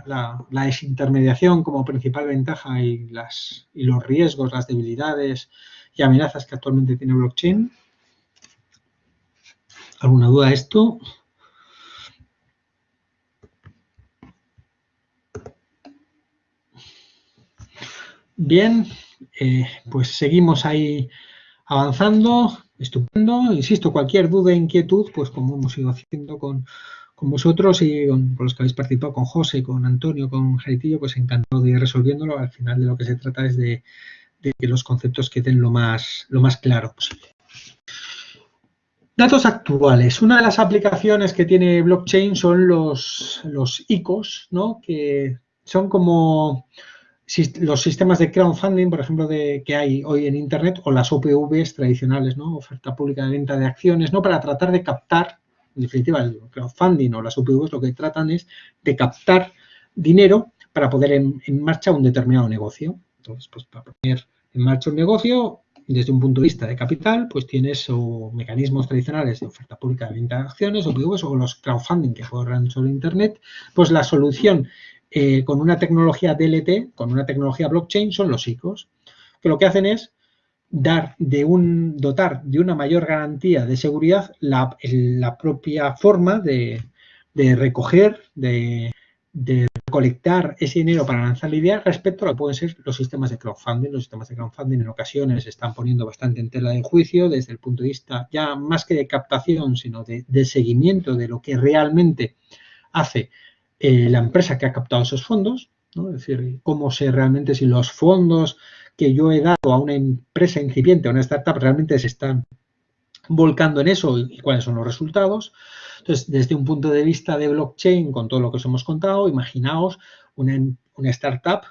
la, desintermediación como principal ventaja y, las, y los riesgos, las debilidades y amenazas que actualmente tiene blockchain. ¿Alguna duda de esto? Bien, eh, pues seguimos ahí avanzando, estupendo. Insisto, cualquier duda e inquietud, pues como hemos ido haciendo con, con vosotros y con, los que habéis participado, con José, con Antonio, con Jaitillo, pues encantado de ir resolviéndolo. Al final de lo que se trata es de, que los conceptos queden lo más, lo más claro posible. Datos actuales. Una de las aplicaciones que tiene blockchain son los, los ICOs, ¿no? que son como los sistemas de crowdfunding, por ejemplo, de, que hay hoy en Internet, o las OPVs tradicionales, ¿no? oferta pública de venta de acciones, ¿no? para tratar de captar en definitiva, el crowdfunding o las UPVs lo que tratan es de captar dinero para poder en, en marcha un determinado negocio. Entonces, pues para poner en marcha un negocio, desde un punto de vista de capital, pues tienes o mecanismos tradicionales de oferta pública de venta de acciones, OPVs, o los crowdfunding que corren sobre Internet, pues la solución eh, con una tecnología DLT, con una tecnología blockchain, son los ICOs, que lo que hacen es dar de un, dotar de una mayor garantía de seguridad la, propia forma de, recoger, de, de, recolectar ese dinero para lanzar la idea respecto a lo que pueden ser los sistemas de crowdfunding. Los sistemas de crowdfunding en ocasiones se están poniendo bastante en tela de juicio desde el punto de vista ya más que de captación, sino de, seguimiento de lo que realmente hace eh, la empresa que ha captado esos fondos. Es decir, cómo sé realmente si los fondos que yo he dado a una empresa incipiente, a una startup, realmente se están volcando en eso y, cuáles son los resultados. Entonces, desde un punto de vista de blockchain, con todo lo que os hemos contado, imaginaos una, startup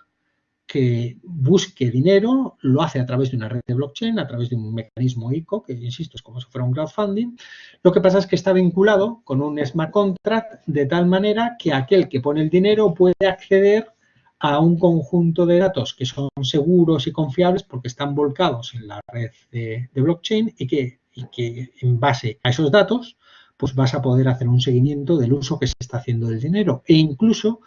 que busque dinero, lo hace a través de una red de blockchain, a través de un mecanismo ICO, que insisto, es como si fuera un crowdfunding. Lo que pasa es que está vinculado con un smart contract de tal manera que aquel que pone el dinero puede acceder a un conjunto de datos que son seguros y confiables porque están volcados en la red de, blockchain y que, en base a esos datos pues vas a poder hacer un seguimiento del uso que se está haciendo del dinero e incluso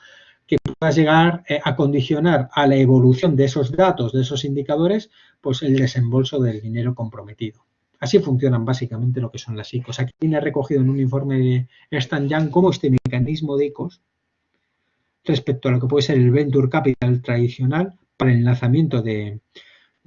que puedas llegar eh, a condicionar a la evolución de esos datos, de esos indicadores, pues el desembolso del dinero comprometido. Así funcionan básicamente lo que son las ICOs. Aquí viene recogido en un informe de Stan Young cómo este mecanismo de ICOs respecto a lo que puede ser el venture capital tradicional para el lanzamiento de,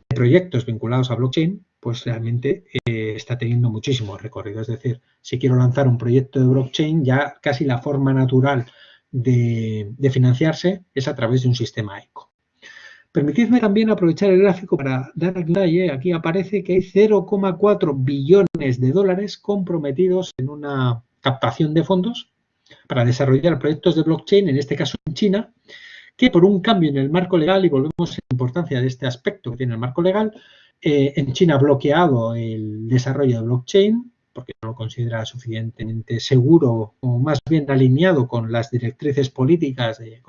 proyectos vinculados a blockchain, pues realmente eh, está teniendo muchísimo recorrido. Es decir, si quiero lanzar un proyecto de blockchain, ya casi la forma natural de, financiarse es a través de un sistema ICO. Permitidme también aprovechar el gráfico para dar detalle. Aquí aparece que hay 0,4 billones de dólares comprometidos en una captación de fondos para desarrollar proyectos de blockchain, en este caso en China, que por un cambio en el marco legal, y volvemos a la importancia de este aspecto que tiene el marco legal, eh, en China ha bloqueado el desarrollo de blockchain porque no lo considera suficientemente seguro o más bien alineado con las directrices políticas de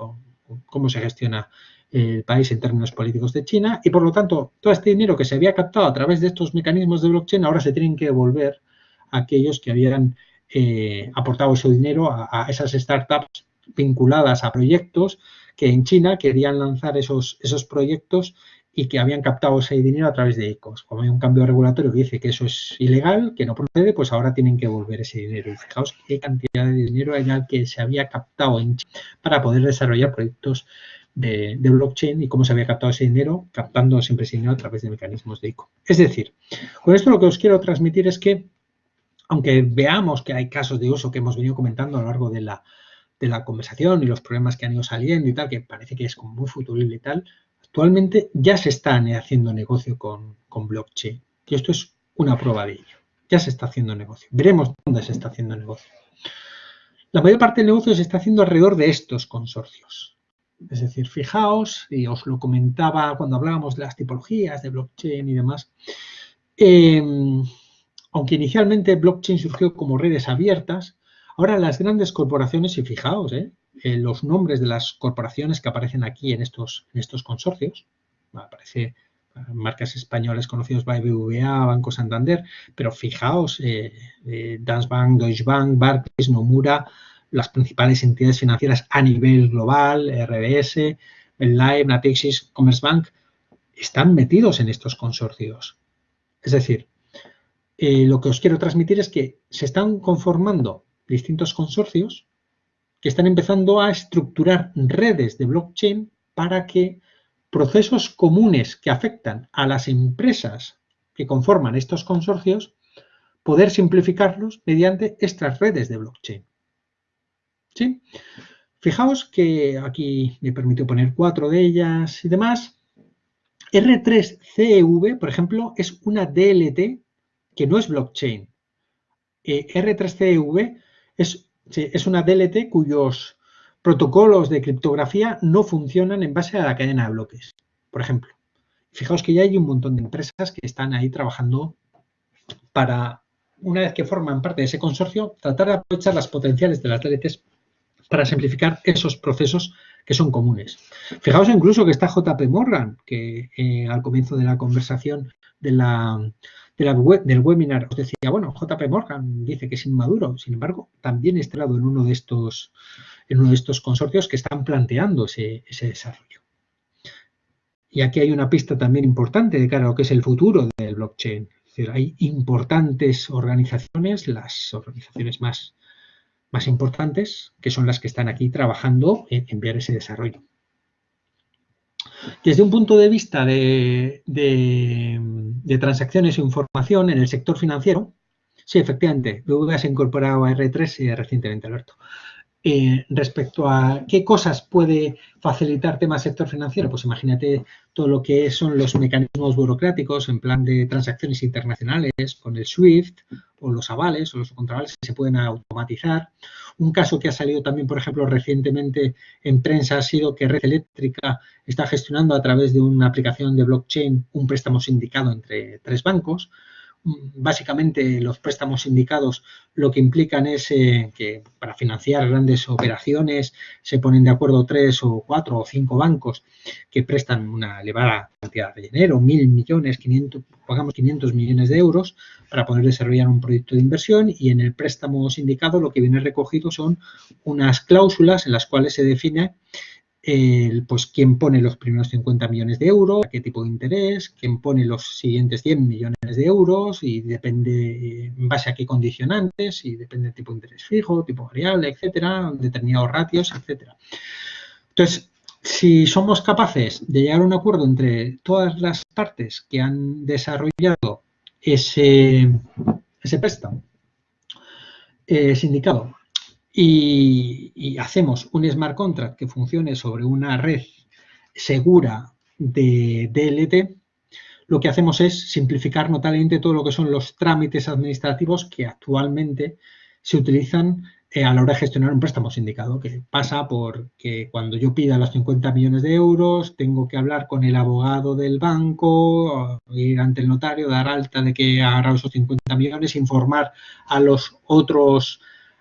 cómo se gestiona el país en términos políticos de China y por lo tanto todo este dinero que se había captado a través de estos mecanismos de blockchain ahora se tienen que devolver a aquellos que habían eh, aportado ese dinero a, esas startups vinculadas a proyectos que en China querían lanzar esos, esos proyectos y que habían captado ese dinero a través de ICOs. Como hay un cambio regulatorio que dice que eso es ilegal, que no procede, pues ahora tienen que devolver ese dinero. Y fijaos qué cantidad de dinero era que se había captado en China para poder desarrollar proyectos de, de, blockchain y cómo se había captado ese dinero, captando siempre ese dinero a través de mecanismos de ICO. Es decir, con esto lo que os quiero transmitir es que aunque veamos que hay casos de uso que hemos venido comentando a lo largo de la, conversación y los problemas que han ido saliendo y tal, que parece que es como muy futurible y tal, actualmente ya se está haciendo negocio con, blockchain. Y esto es una prueba de ello. Ya se está haciendo negocio. Veremos dónde se está haciendo negocio. La mayor parte del negocio se está haciendo alrededor de estos consorcios. Es decir, fijaos, y os lo comentaba cuando hablábamos de las tipologías de blockchain y demás, em, aunque inicialmente blockchain surgió como redes abiertas, ahora las grandes corporaciones, y fijaos, eh, los nombres de las corporaciones que aparecen aquí en estos, consorcios, aparece marcas españolas conocidas BBVA, Banco Santander, pero fijaos, eh, eh, Deutsche Bank, Barclays, Nomura, las principales entidades financieras a nivel global, RBS, Live, Natixis, Commerzbank, están metidos en estos consorcios. Es decir, eh, lo que os quiero transmitir es que se están conformando distintos consorcios que están empezando a estructurar redes de blockchain para que procesos comunes que afectan a las empresas que conforman estos consorcios, poder simplificarlos mediante estas redes de blockchain. ¿Sí? Fijaos que aquí me permitió poner cuatro de ellas y demás. R3CEV, por ejemplo, es una DLT que no es blockchain. Eh, R3CEV es, es una DLT cuyos protocolos de criptografía no funcionan en base a la cadena de bloques, por ejemplo. Fijaos que ya hay un montón de empresas que están ahí trabajando para, una vez que forman parte de ese consorcio, tratar de aprovechar las potenciales de las DLTs para simplificar esos procesos que son comunes. Fijaos incluso que está JP Morgan, que eh, al comienzo de la conversación de la, del webinar os decía, bueno, JP Morgan dice que es inmaduro, sin embargo, también está en uno de estos, en uno de estos consorcios que están planteando ese, desarrollo. Y aquí hay una pista también importante de cara a lo que es el futuro del blockchain. Es decir, hay importantes organizaciones, las organizaciones más, más importantes, que son las que están aquí trabajando en enviar ese desarrollo. Desde un punto de vista de, transacciones e información en el sector financiero, sí, efectivamente, BBVA se ha incorporado a R3 recientemente, Alberto. Eh, respecto a qué cosas puede facilitar temas sector financiero, pues imagínate todo lo que son los mecanismos burocráticos en plan de transacciones internacionales con el SWIFT o los avales o los contravales se pueden automatizar. Un caso que ha salido también, por ejemplo, recientemente en prensa ha sido que Red Eléctrica está gestionando a través de una aplicación de blockchain un préstamo sindicado entre tres bancos básicamente los préstamos indicados lo que implican es eh, que para financiar grandes operaciones se ponen de acuerdo tres o cuatro o cinco bancos que prestan una elevada cantidad de dinero, mil millones, 500, pagamos 500 millones de euros para poder desarrollar un proyecto de inversión y en el préstamo sindicado lo que viene recogido son unas cláusulas en las cuales se define pues quién pone los primeros 50 millones de euros, qué tipo de interés, quién pone los siguientes 100 millones de euros y depende en base a qué condicionantes y depende del tipo de interés fijo, tipo variable, etcétera, determinados ratios, etcétera. Entonces, si somos capaces de llegar a un acuerdo entre todas las partes que han desarrollado ese, ese préstamo eh, sindicado y, hacemos un smart contract que funcione sobre una red segura de DLT, lo que hacemos es simplificar notablemente todo lo que son los trámites administrativos que actualmente se utilizan eh, a la hora de gestionar un préstamo sindicado, que pasa por que cuando yo pida los 50 millones de euros, tengo que hablar con el abogado del banco, ir ante el notario, dar alta de que ha agarrado esos 50 millones, informar a los otros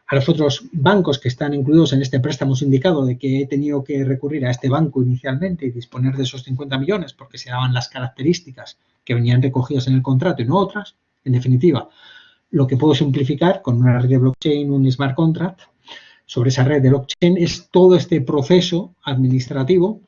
a los otros bancos que están incluidos en este préstamo sindicado de que he tenido que recurrir a este banco inicialmente y disponer de esos 50 millones porque se daban las características que venían recogidas en el contrato y no otras. En definitiva, lo que puedo simplificar con una red de blockchain, un smart contract, sobre esa red de blockchain es todo este proceso administrativo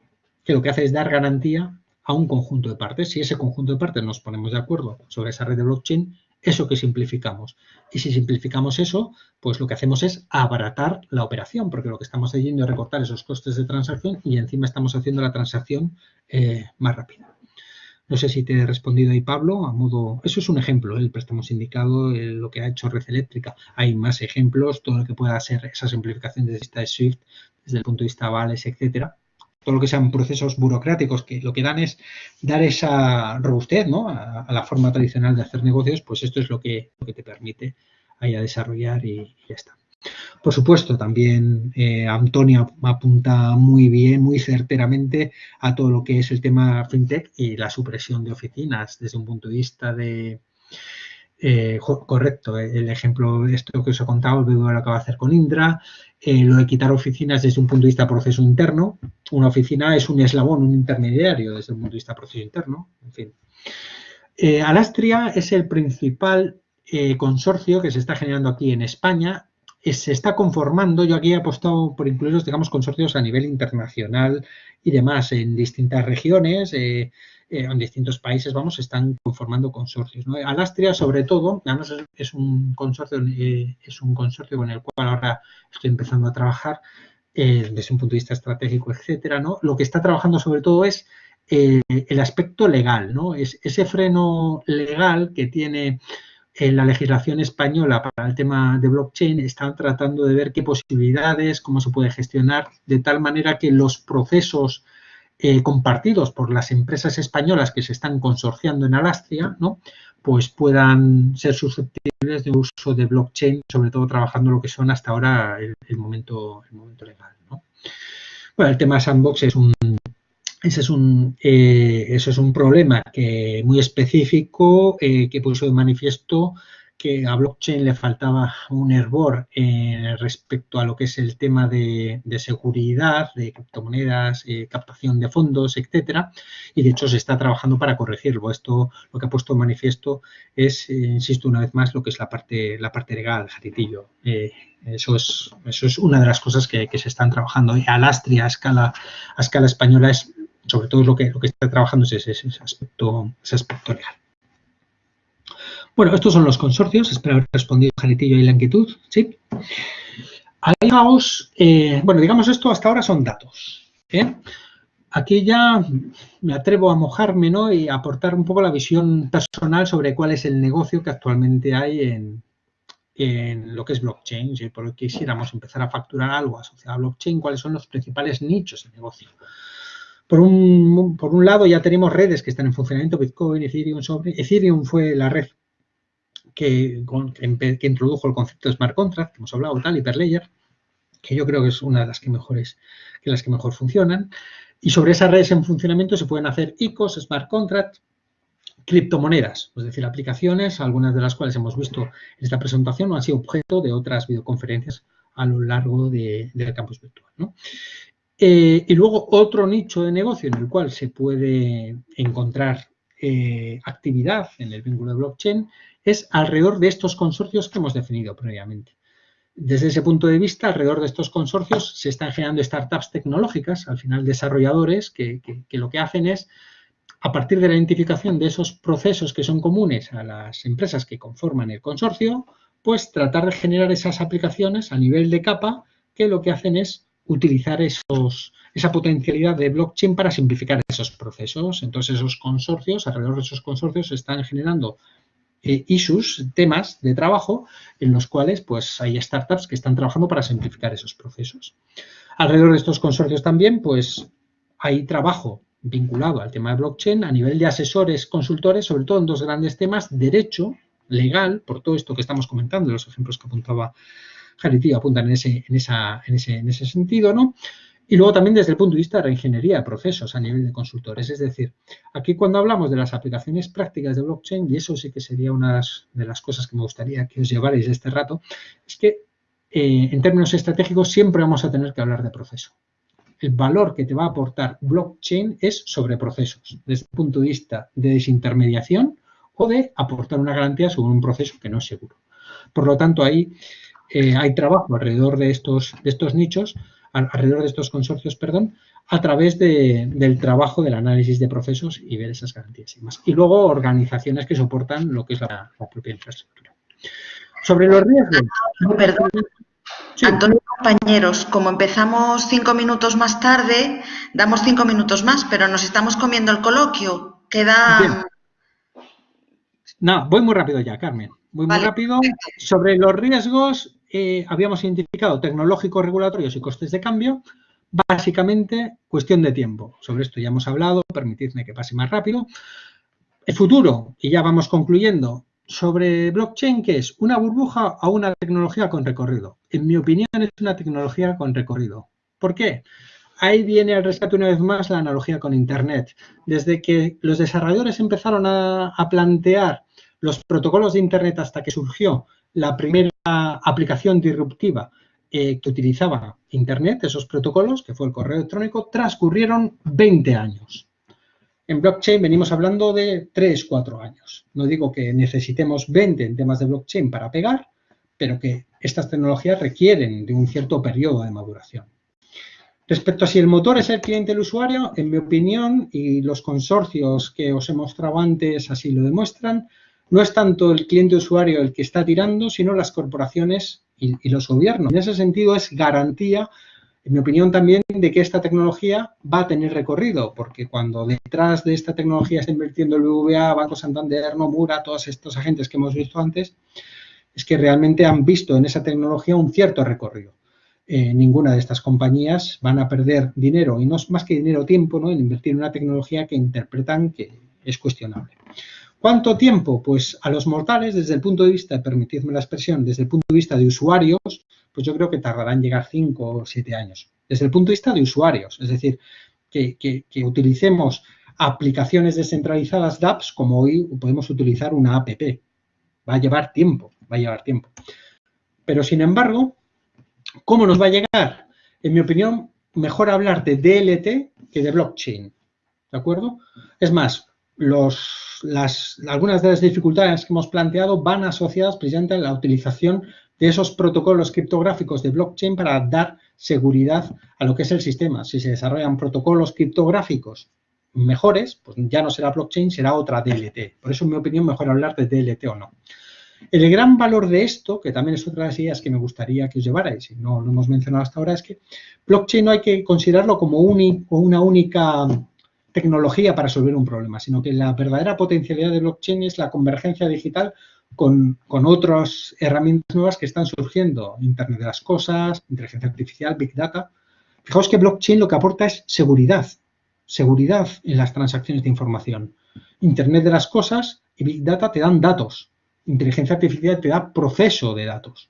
que lo que hace es dar garantía a un conjunto de partes. Si ese conjunto de partes nos ponemos de acuerdo sobre esa red de blockchain, eso que simplificamos. Y si simplificamos eso, pues lo que hacemos es abaratar la operación, porque lo que estamos haciendo es recortar esos costes de transacción y encima estamos haciendo la transacción eh, más rápida. No sé si te he respondido ahí, Pablo, a modo... Eso es un ejemplo, el préstamo sindicado, lo que ha hecho Red Eléctrica. Hay más ejemplos, todo lo que pueda ser esa simplificación desde esta SWIFT, desde el punto de vista vales, etcétera todo lo que sean procesos burocráticos que lo que dan es dar esa robustez ¿no? a, la forma tradicional de hacer negocios, pues esto es lo que, lo que te permite ahí a desarrollar y, ya está. Por supuesto, también eh, Antonio apunta muy bien, muy certeramente a todo lo que es el tema fintech y la supresión de oficinas desde un punto de vista de, eh, correcto, el ejemplo esto que os he contado, el BBVA lo acaba de hacer con Indra, eh, lo de quitar oficinas desde un punto de vista proceso interno. Una oficina es un eslabón, un intermediario desde un punto de vista proceso interno, en fin. Alastria es el principal consorcio que se está generando aquí en España se está conformando, yo aquí he apostado por incluir, digamos, consorcios a nivel internacional y demás, en distintas regiones, eh, eh, en distintos países, vamos, están conformando consorcios. Alastria, sobre todo, además es, un consorcio, eh, es un consorcio con el cual ahora estoy empezando a trabajar desde un punto de vista estratégico, etcétera, ¿no? Lo que está trabajando sobre todo es el aspecto legal, ¿no? Es ese freno legal que tiene en la legislación española para el tema de blockchain están tratando de ver qué posibilidades, cómo se puede gestionar, de tal manera que los procesos eh, compartidos por las empresas españolas que se están consorciando en Alastria, ¿no? pues puedan ser susceptibles de uso de blockchain, sobre todo trabajando lo que son hasta ahora el, momento, el momento legal. ¿no? Bueno, el tema sandbox es un, ese es un, eh, eso es un problema que muy específico eh, que puso de manifiesto que a blockchain le faltaba un hervor eh, respecto a lo que es el tema de, seguridad, de criptomonedas, captación de fondos, etcétera, y de hecho se está trabajando para corregirlo. Esto lo que ha puesto de manifiesto es, insisto una vez más, lo que es la parte, la parte legal, Jaritillo. eso, es, eso es una de las cosas que, se están trabajando. Y Alastria a escala, a escala española es sobre todo lo que, lo que está trabajando es ese, aspecto, ese aspecto legal. Bueno, estos son los consorcios, espero haber respondido Janitillo y la inquietud, ¿sí? Eh, bueno, digamos esto hasta ahora son datos. ¿eh? Aquí ya me atrevo a mojarme ¿no? y aportar un poco la visión personal sobre cuál es el negocio que actualmente hay en, lo que es blockchain. Si por quisiéramos empezar a facturar algo asociado a blockchain, cuáles son los principales nichos de negocio. Por un, por un lado ya tenemos redes que están en funcionamiento, Bitcoin, Ethereum, sobre. Ethereum fue la red que, introdujo el concepto de smart contract, que hemos hablado, tal, Hyperledger, que yo creo que es una de las que mejores, que las que mejor funcionan. Y sobre esas redes en funcionamiento se pueden hacer ICOs, smart contract, criptomonedas, es decir, aplicaciones, algunas de las cuales hemos visto en esta presentación o han sido objeto de otras videoconferencias a lo largo de, del campus virtual. Eh, y luego otro nicho de negocio en el cual se puede encontrar eh, actividad en el vínculo de blockchain es alrededor de estos consorcios que hemos definido previamente. Desde ese punto de vista, alrededor de estos consorcios se están generando startups tecnológicas, al final desarrolladores, que, que lo que hacen es, a partir de la identificación de esos procesos que son comunes a las empresas que conforman el consorcio, pues tratar de generar esas aplicaciones a nivel de capa que lo que hacen es utilizar esos, esa potencialidad de blockchain para simplificar esos procesos. Entonces, esos consorcios, alrededor de esos consorcios, están generando eh, issues, temas de trabajo, en los cuales pues hay startups que están trabajando para simplificar esos procesos. Alrededor de estos consorcios también, pues hay trabajo vinculado al tema de blockchain a nivel de asesores, consultores, sobre todo en dos grandes temas, derecho, legal, por todo esto que estamos comentando, los ejemplos que apuntaba Jarity apuntan en ese, en, esa, en, ese, en ese sentido, ¿no? Y luego también desde el punto de vista de la ingeniería de procesos a nivel de consultores. Es decir, aquí cuando hablamos de las aplicaciones prácticas de blockchain, y eso sí que sería una de las cosas que me gustaría que os llevarais este rato, es que eh, en términos estratégicos siempre vamos a tener que hablar de proceso. El valor que te va a aportar blockchain es sobre procesos, desde el punto de vista de desintermediación o de aportar una garantía sobre un proceso que no es seguro. Por lo tanto, ahí eh, hay trabajo alrededor de estos, de estos nichos, alrededor de estos consorcios, perdón, a través del trabajo del análisis de procesos y ver esas garantías y más. Y luego organizaciones que soportan lo que es la, propia infraestructura. Sobre los riesgos. perdón. Antonio, compañeros, como empezamos cinco minutos más tarde, damos cinco minutos más, pero nos estamos comiendo el coloquio. Queda... No, voy muy rápido ya, Carmen. Voy muy rápido. Sobre los riesgos, eh, habíamos identificado tecnológicos, regulatorios y costes de cambio, básicamente cuestión de tiempo. Sobre esto ya hemos hablado, permitidme que pase más rápido. El futuro, y ya vamos concluyendo, sobre blockchain, ¿qué es? ¿Una burbuja o una tecnología con recorrido? En mi opinión es una tecnología con recorrido. ¿Por qué? Ahí viene al rescate una vez más la analogía con Internet. Desde que los desarrolladores empezaron a, plantear los protocolos de Internet hasta que surgió la primera aplicación disruptiva eh, que utilizaba Internet, esos protocolos, que fue el correo electrónico, transcurrieron 20 años. En blockchain venimos hablando de 3, 4 años. No digo que necesitemos 20 en temas de blockchain para pegar, pero que estas tecnologías requieren de un cierto periodo de maduración. Respecto a si el motor es el cliente del usuario, en mi opinión, y los consorcios que os he mostrado antes así lo demuestran, no es tanto el cliente usuario el que está tirando, sino las corporaciones y, los gobiernos. En ese sentido es garantía en mi opinión también de que esta tecnología va a tener recorrido, porque cuando detrás de esta tecnología está invirtiendo el BBVA, Banco Santander, Nomura, todos estos agentes que hemos visto antes, es que realmente han visto en esa tecnología un cierto recorrido. Eh, ninguna de estas compañías van a perder dinero, y no es más que dinero, tiempo, ¿no? en invertir en una tecnología que interpretan que es cuestionable. ¿Cuánto tiempo? Pues a los mortales, desde el punto de vista, permitidme la expresión, desde el punto de vista de usuarios, pues yo creo que tardarán llegar 5 o 7 años. Desde el punto de vista de usuarios, es decir, que, utilicemos aplicaciones descentralizadas DApps como hoy podemos utilizar una app. Va a llevar tiempo, va a llevar tiempo. Pero, sin embargo, ¿cómo nos va a llegar? En mi opinión, mejor hablar de DLT que de blockchain. ¿De acuerdo? Es más, las, algunas de las dificultades que hemos planteado van asociadas precisamente a la utilización de esos protocolos criptográficos de blockchain para dar seguridad a lo que es el sistema. Si se desarrollan protocolos criptográficos mejores, pues ya no será blockchain, será otra DLT. Por eso, en mi opinión, mejor hablar de DLT o no. El gran valor de esto, que también es otra de las ideas que me gustaría que os llevarais, y no lo hemos mencionado hasta ahora, es que blockchain no hay que considerarlo como una única tecnología para resolver un problema, sino que la verdadera potencialidad de blockchain es la convergencia digital con, otras herramientas nuevas que están surgiendo, Internet de las Cosas, inteligencia artificial, Big Data. Fijaos que blockchain lo que aporta es seguridad, seguridad en las transacciones de información. Internet de las Cosas y Big Data te dan datos, inteligencia artificial te da proceso de datos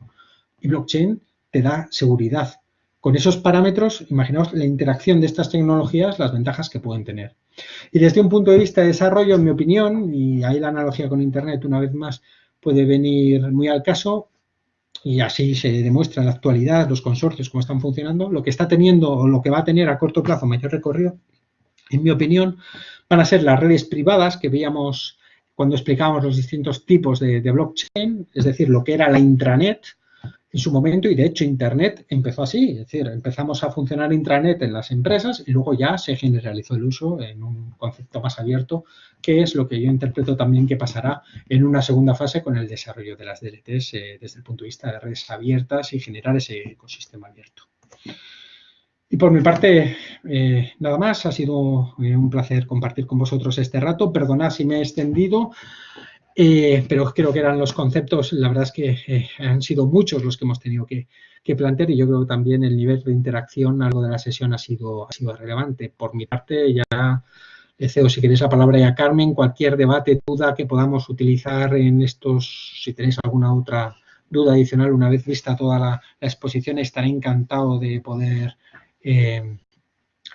y blockchain te da seguridad. Con esos parámetros, imaginaos la interacción de estas tecnologías, las ventajas que pueden tener. Y desde un punto de vista de desarrollo, en mi opinión, y ahí la analogía con Internet una vez más puede venir muy al caso y así se demuestra en la actualidad los consorcios cómo están funcionando. Lo que está teniendo o lo que va a tener a corto plazo mayor recorrido, en mi opinión, van a ser las redes privadas que veíamos cuando explicábamos los distintos tipos de, de blockchain, es decir, lo que era la intranet, en su momento y de hecho Internet empezó así, es decir, empezamos a funcionar intranet en las empresas y luego ya se generalizó el uso en un concepto más abierto, que es lo que yo interpreto también que pasará en una segunda fase con el desarrollo de las DLTs eh, desde el punto de vista de redes abiertas y generar ese ecosistema abierto. Y por mi parte, eh, nada más, ha sido eh, un placer compartir con vosotros este rato. Perdonad si me he extendido. Eh, pero creo que eran los conceptos, la verdad es que eh, han sido muchos los que hemos tenido que, plantear y yo creo que también el nivel de interacción, algo de la sesión ha sido, ha sido relevante. Por mi parte, ya cedo, si queréis, la palabra ya a Carmen, cualquier debate, duda que podamos utilizar en estos, si tenéis alguna otra duda adicional, una vez vista toda la, exposición, estaré encantado de poder eh,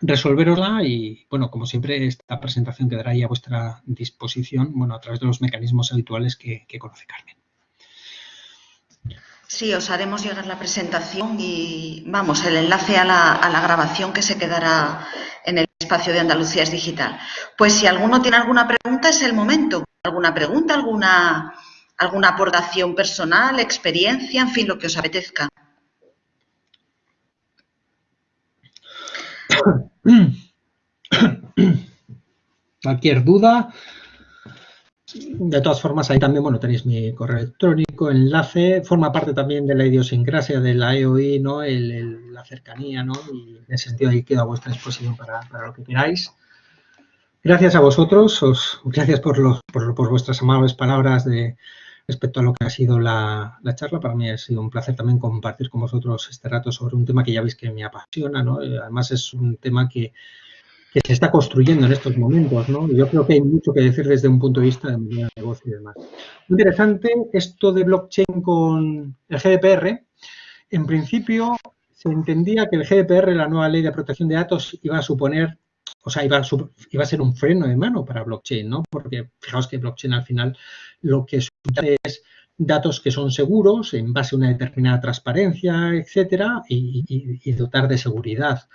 resolverosla y, bueno, como siempre, esta presentación quedará ahí a vuestra disposición, bueno, a través de los mecanismos habituales que, conoce Carmen. Sí, os haremos llegar la presentación y, vamos, el enlace a la, a la grabación que se quedará en el espacio de Andalucía es Digital. Pues si alguno tiene alguna pregunta, es el momento. ¿Alguna pregunta, alguna, alguna aportación personal, experiencia, en fin, lo que os apetezca? [coughs] Cualquier duda, de todas formas, ahí también, bueno, tenéis mi correo electrónico, enlace, forma parte también de la idiosincrasia de la EOI, ¿no? la cercanía, ¿no? Y en ese sentido ahí queda a vuestra disposición para, lo que queráis. Gracias a vosotros, os, gracias por, por vuestras amables palabras de, respecto a lo que ha sido la, charla. Para mí ha sido un placer también compartir con vosotros este rato sobre un tema que ya veis que me apasiona. ¿no? Eh, además es un tema que, que se está construyendo en estos momentos, ¿no? Yo creo que hay mucho que decir desde un punto de vista de negocio y demás. Muy interesante esto de blockchain con el GDPR. En principio se entendía que el GDPR, la nueva ley de protección de datos, iba a suponer, o sea, iba a, ser un freno de mano para blockchain, ¿no? Porque fijaos que blockchain al final lo que es datos que son seguros en base a una determinada transparencia, etcétera, y, dotar de seguridad.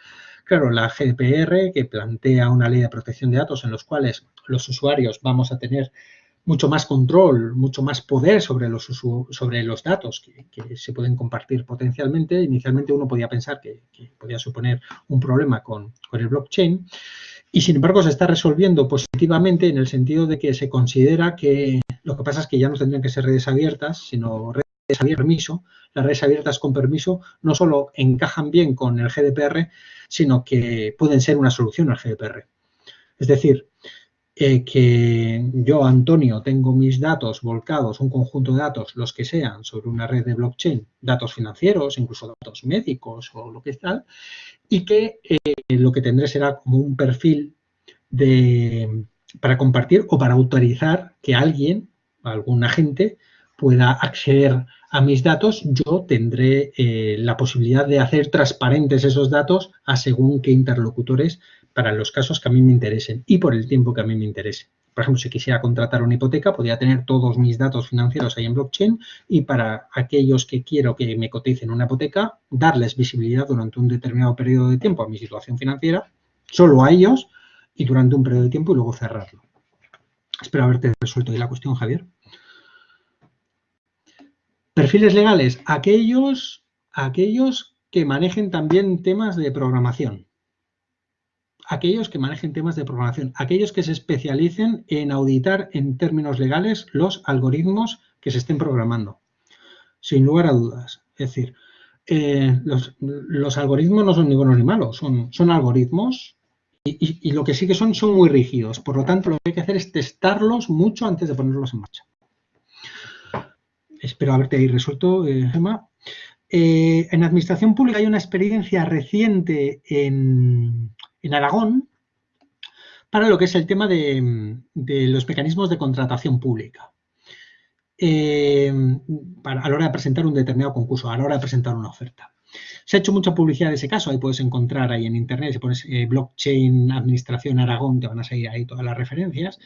Claro, la GDPR, que plantea una ley de protección de datos en los cuales los usuarios vamos a tener mucho más control, mucho más poder sobre los, sobre los datos que, se pueden compartir potencialmente. Inicialmente uno podía pensar que, podía suponer un problema con, con, el blockchain y sin embargo se está resolviendo positivamente en el sentido de que se considera que lo que pasa es que ya no tendrían que ser redes abiertas, sino redes abiertas permiso. Las redes abiertas con permiso no solo encajan bien con el GDPR, sino que pueden ser una solución al GDPR. Es decir, que yo, Antonio, tengo mis datos volcados, un conjunto de datos, los que sean, sobre una red de blockchain, datos financieros, incluso datos médicos o lo que tal, y que eh, lo que tendré será como un perfil de, para compartir o para autorizar que alguien algún agente pueda acceder a mis datos, yo tendré eh, la posibilidad de hacer transparentes esos datos a según qué interlocutores para los casos que a mí me interesen y por el tiempo que a mí me interese. Por ejemplo, si quisiera contratar una hipoteca, podría tener todos mis datos financieros ahí en blockchain y para aquellos que quiero que me coticen una hipoteca, darles visibilidad durante un determinado periodo de tiempo a mi situación financiera, solo a ellos y durante un periodo de tiempo y luego cerrarlo. Espero haberte resuelto ahí la cuestión, Javier. Perfiles legales, aquellos, aquellos que manejen también temas de programación. Aquellos que manejen temas de programación. Aquellos que se especialicen en auditar en términos legales los algoritmos que se estén programando. Sin lugar a dudas. Es decir, eh, los, algoritmos no son ni buenos ni malos. Son, son algoritmos y, lo que sí que son, son muy rígidos. Por lo tanto, lo que hay que hacer es testarlos mucho antes de ponerlos en marcha. Espero haberte ahí resuelto, eh, Gemma. Eh, en administración pública hay una experiencia reciente en, Aragón para lo que es el tema de, los mecanismos de contratación pública. Eh, a la hora de presentar un determinado concurso, a la hora de presentar una oferta. Se ha hecho mucha publicidad de ese caso, ahí puedes encontrar ahí en internet, si pones eh, blockchain administración Aragón, te van a salir ahí todas las referencias.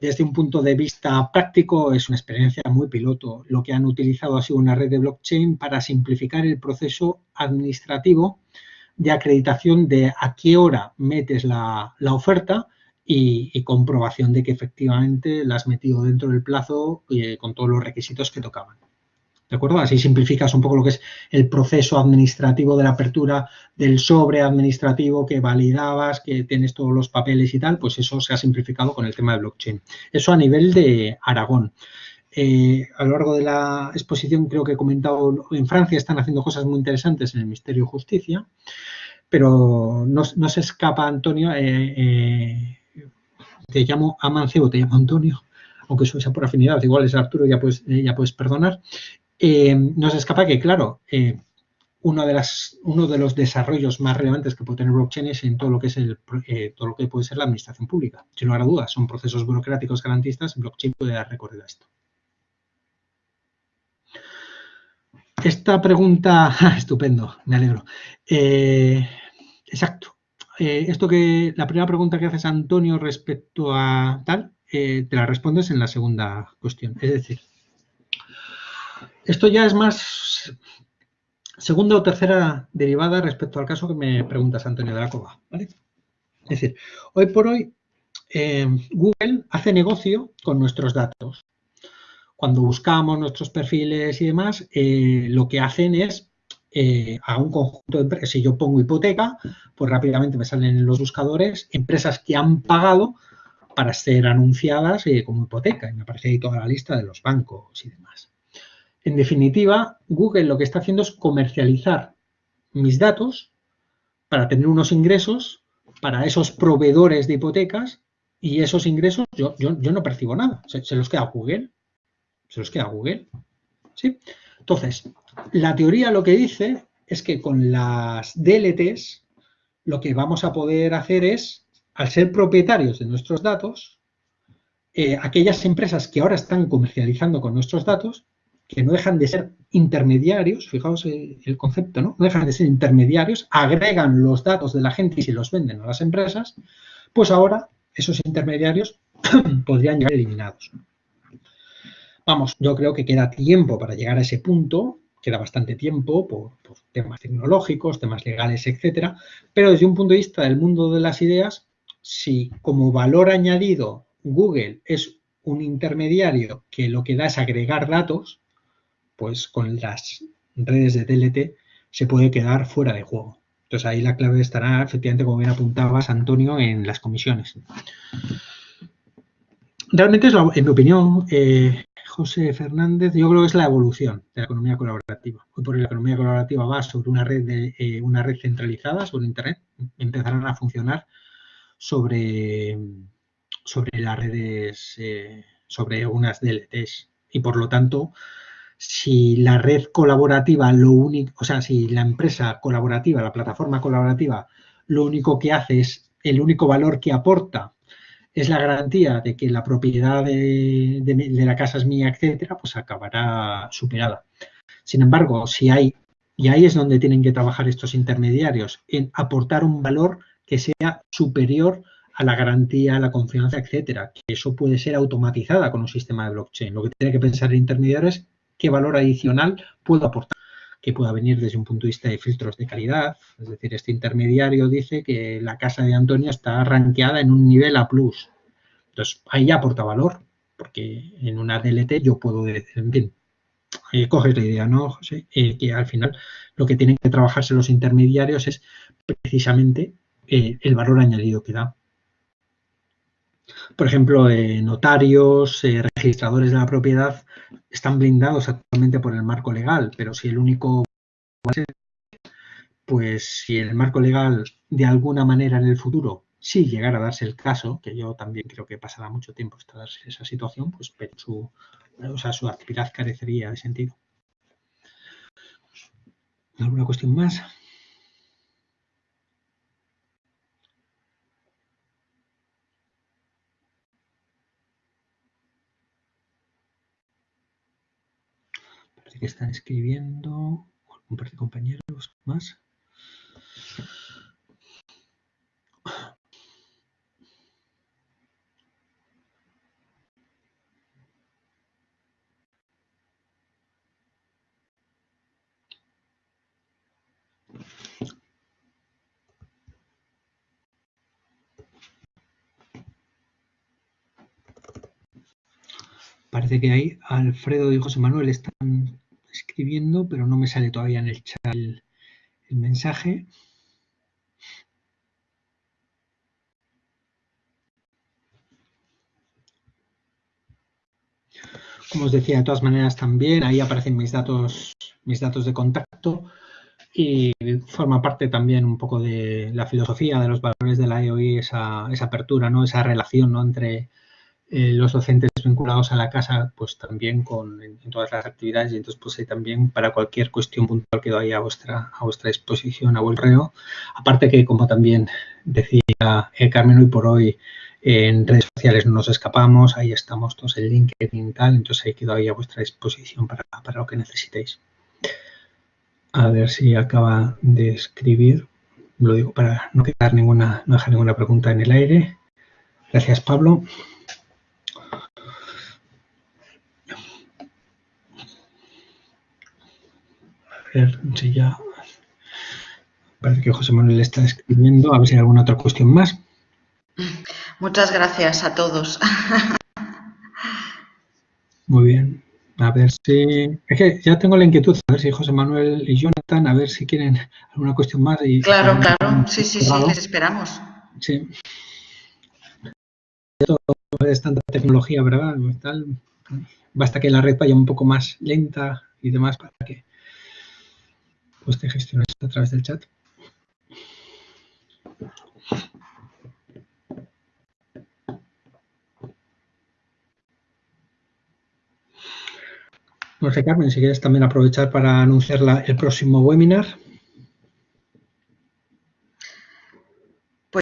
desde un punto de vista práctico es una experiencia muy piloto. Lo que han utilizado ha sido una red de blockchain para simplificar el proceso administrativo de acreditación de a qué hora metes la, oferta y, comprobación de que efectivamente la has metido dentro del plazo eh, con todos los requisitos que tocaban. ¿De acuerdo? Así simplificas un poco lo que es el proceso administrativo de la apertura del sobre administrativo que validabas, que tienes todos los papeles y tal, pues eso se ha simplificado con el tema de blockchain. Eso a nivel de Aragón. Eh, a lo largo de la exposición creo que he comentado, en Francia están haciendo cosas muy interesantes en el Ministerio de Justicia, pero no, se escapa, Antonio, eh, eh, te llamo Amancebo, te llamo Antonio, aunque sea por afinidad, igual es Arturo, ya puedes, ya puedes perdonar. Eh, nos escapa que, claro, uno, de las, uno de los desarrollos más relevantes que puede tener blockchain es en todo lo que es el, eh, todo lo que puede ser la administración pública. Sin lugar a dudas, son procesos burocráticos garantistas, blockchain puede dar recorrido a esto. Esta pregunta, [laughs] estupendo, me alegro. exacto. esto que la primera pregunta que haces Antonio respecto a tal, te la respondes en la segunda cuestión. Es decir, esto ya es más segunda o tercera derivada respecto al caso que me preguntas, Antonio de la Cova. Es decir, hoy por hoy eh, Google hace negocio con nuestros datos. Cuando buscamos nuestros perfiles y demás, eh, lo que hacen es eh, a un conjunto de empresas, si yo pongo hipoteca, pues rápidamente me salen en los buscadores empresas que han pagado para ser anunciadas como hipoteca. Y me aparece ahí toda la lista de los bancos y demás. En definitiva, Google lo que está haciendo es comercializar mis datos para tener unos ingresos para esos proveedores de hipotecas y esos ingresos yo, yo, no percibo nada. Se, los queda Google. Se los queda Google. ¿Sí? Entonces, la teoría lo que dice es que con las DLTs lo que vamos a poder hacer es, al ser propietarios de nuestros datos, eh, aquellas empresas que ahora están comercializando con nuestros datos, que no dejan de ser intermediarios, fijaos el, concepto, ¿no? No dejan de ser intermediarios, agregan los datos de la gente y se los venden a las empresas, pues ahora esos intermediarios [clears throat] podrían llegar eliminados. Vamos, yo creo que queda tiempo para llegar a ese punto, queda bastante tiempo por, temas tecnológicos, temas legales, etcétera, pero desde un punto de vista del mundo de las ideas, si como valor añadido Google es un intermediario que lo que da es agregar datos, pues con las redes de TLT se puede quedar fuera de juego. Entonces ahí la clave estará, efectivamente, como bien apuntabas, Antonio, en las comisiones. Realmente es, en mi opinión, eh, José Fernández, yo creo que es la evolución de la economía colaborativa. Hoy por la economía colaborativa va sobre una red, de, eh, una red centralizada, sobre Internet, empezarán a funcionar sobre, sobre las redes, eh, sobre unas DLTs. Y por lo tanto, si la red colaborativa, lo único, o sea, si la empresa colaborativa, la plataforma colaborativa, lo único que hace es, el único valor que aporta es la garantía de que la propiedad de, la casa es mía, etcétera, pues acabará superada. Sin embargo, si hay, y ahí es donde tienen que trabajar estos intermediarios, en aportar un valor que sea superior a la garantía, a la confianza, etcétera, que eso puede ser automatizada con un sistema de blockchain. Lo que tiene que pensar el intermediario es qué valor adicional puedo aportar, que pueda venir desde un punto de vista de filtros de calidad. Es decir, este intermediario dice que la casa de Antonio está rankeada en un nivel A+. Entonces, ahí ya aporta valor, porque en una DLT yo puedo decir, en fin, eh, coges la idea, ¿no, José? Eh, que al final lo que tienen que trabajarse los intermediarios es precisamente eh, el valor añadido que da. Por ejemplo, notarios, registradores de la propiedad están blindados actualmente por el marco legal, pero si el único pues si el marco legal de alguna manera en el futuro, si llegara a darse el caso, que yo también creo que pasará mucho tiempo hasta darse esa situación, pues su, o sea, su actividad carecería de sentido. ¿Alguna cuestión más? Que están escribiendo, un par de compañeros más. Parece que ahí Alfredo y José Manuel están escribiendo, pero no me sale todavía en el chat el, mensaje. Como os decía, de todas maneras también ahí aparecen mis datos, mis datos de contacto y forma parte también un poco de la filosofía de los valores de la EOI, esa, esa apertura, ¿no? esa relación ¿no? entre eh, los docentes vinculados a la casa, pues también con en, todas las actividades y entonces pues ahí también para cualquier cuestión puntual quedo ahí a vuestra, a vuestra disposición, a reo. Aparte que como también decía eh, Carmen, hoy por hoy en redes sociales no nos escapamos, ahí estamos todos en LinkedIn y tal, entonces ahí quedo ahí a vuestra disposición para, para lo que necesitéis. A ver si acaba de escribir, lo digo para no quedar ninguna, no dejar ninguna pregunta en el aire. Gracias, Pablo. Ver si ya... Parece que José Manuel está escribiendo. A ver si hay alguna otra cuestión más. Muchas gracias a todos. Muy bien. A ver si... Es que ya tengo la inquietud. A ver si José Manuel y Jonathan, a ver si quieren alguna cuestión más. Y, claro, claro. Sí, sí, sí, les esperamos. Sí. Es tanta tecnología, ¿verdad? basta que la red vaya un poco más lenta y demás para que pues te gestionas a través del chat. No sé, Carmen, si quieres también aprovechar para anunciar el próximo webinar.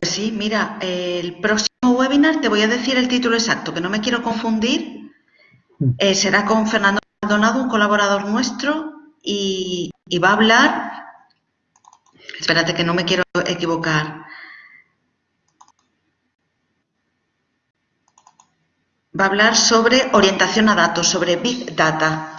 sí, mira, el próximo webinar te voy a decir el título exacto, que no me quiero confundir. Mm. Eh, será con Fernando Maldonado, un colaborador nuestro, y, y va a hablar. Espérate que no me quiero equivocar. Va a hablar sobre orientación a datos, sobre Big Data.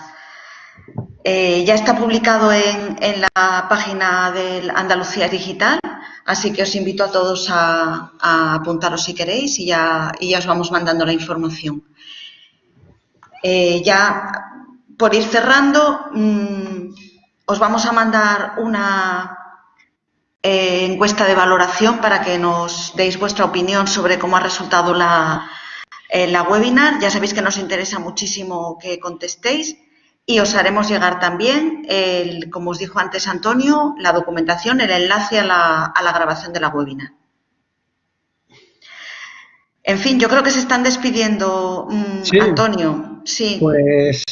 Eh, ya está publicado en, la página del Andalucía Digital, así que os invito a todos a, apuntaros si queréis y ya, y ya, os vamos mandando la información. Eh, ya por ir cerrando, mmm, os vamos a mandar una eh, encuesta de valoración para que nos deis vuestra opinión sobre cómo ha resultado la, eh, la webinar. Ya sabéis que nos interesa muchísimo que contestéis y os haremos llegar también, el, como os dijo antes Antonio, la documentación, el enlace a la, a la grabación de la webinar. En fin, yo creo que se están despidiendo, mmm, Sí. Antonio. Pues,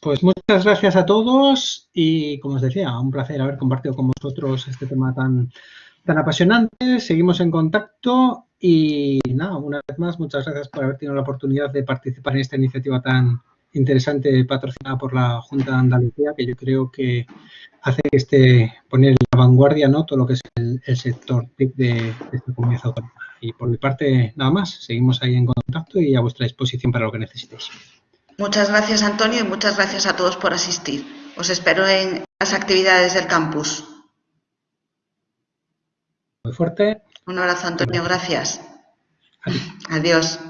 pues muchas gracias a todos y como os decía, un placer haber compartido con vosotros este tema tan, tan apasionante. Seguimos en contacto y nada, una vez más, muchas gracias por haber tenido la oportunidad de participar en esta iniciativa tan interesante patrocinada por la Junta de Andalucía, que yo creo que hace que esté poner en la vanguardia ¿no? todo lo que es el, el sector TIC de, de esta comunidad autónoma. Y por mi parte, nada más, seguimos ahí en contacto y a vuestra disposición para lo que necesitéis. Muchas gracias, Antonio, y muchas gracias a todos por asistir. Os espero en las actividades del campus. Muy fuerte. Un abrazo, Antonio. Gracias. Adiós. Adiós.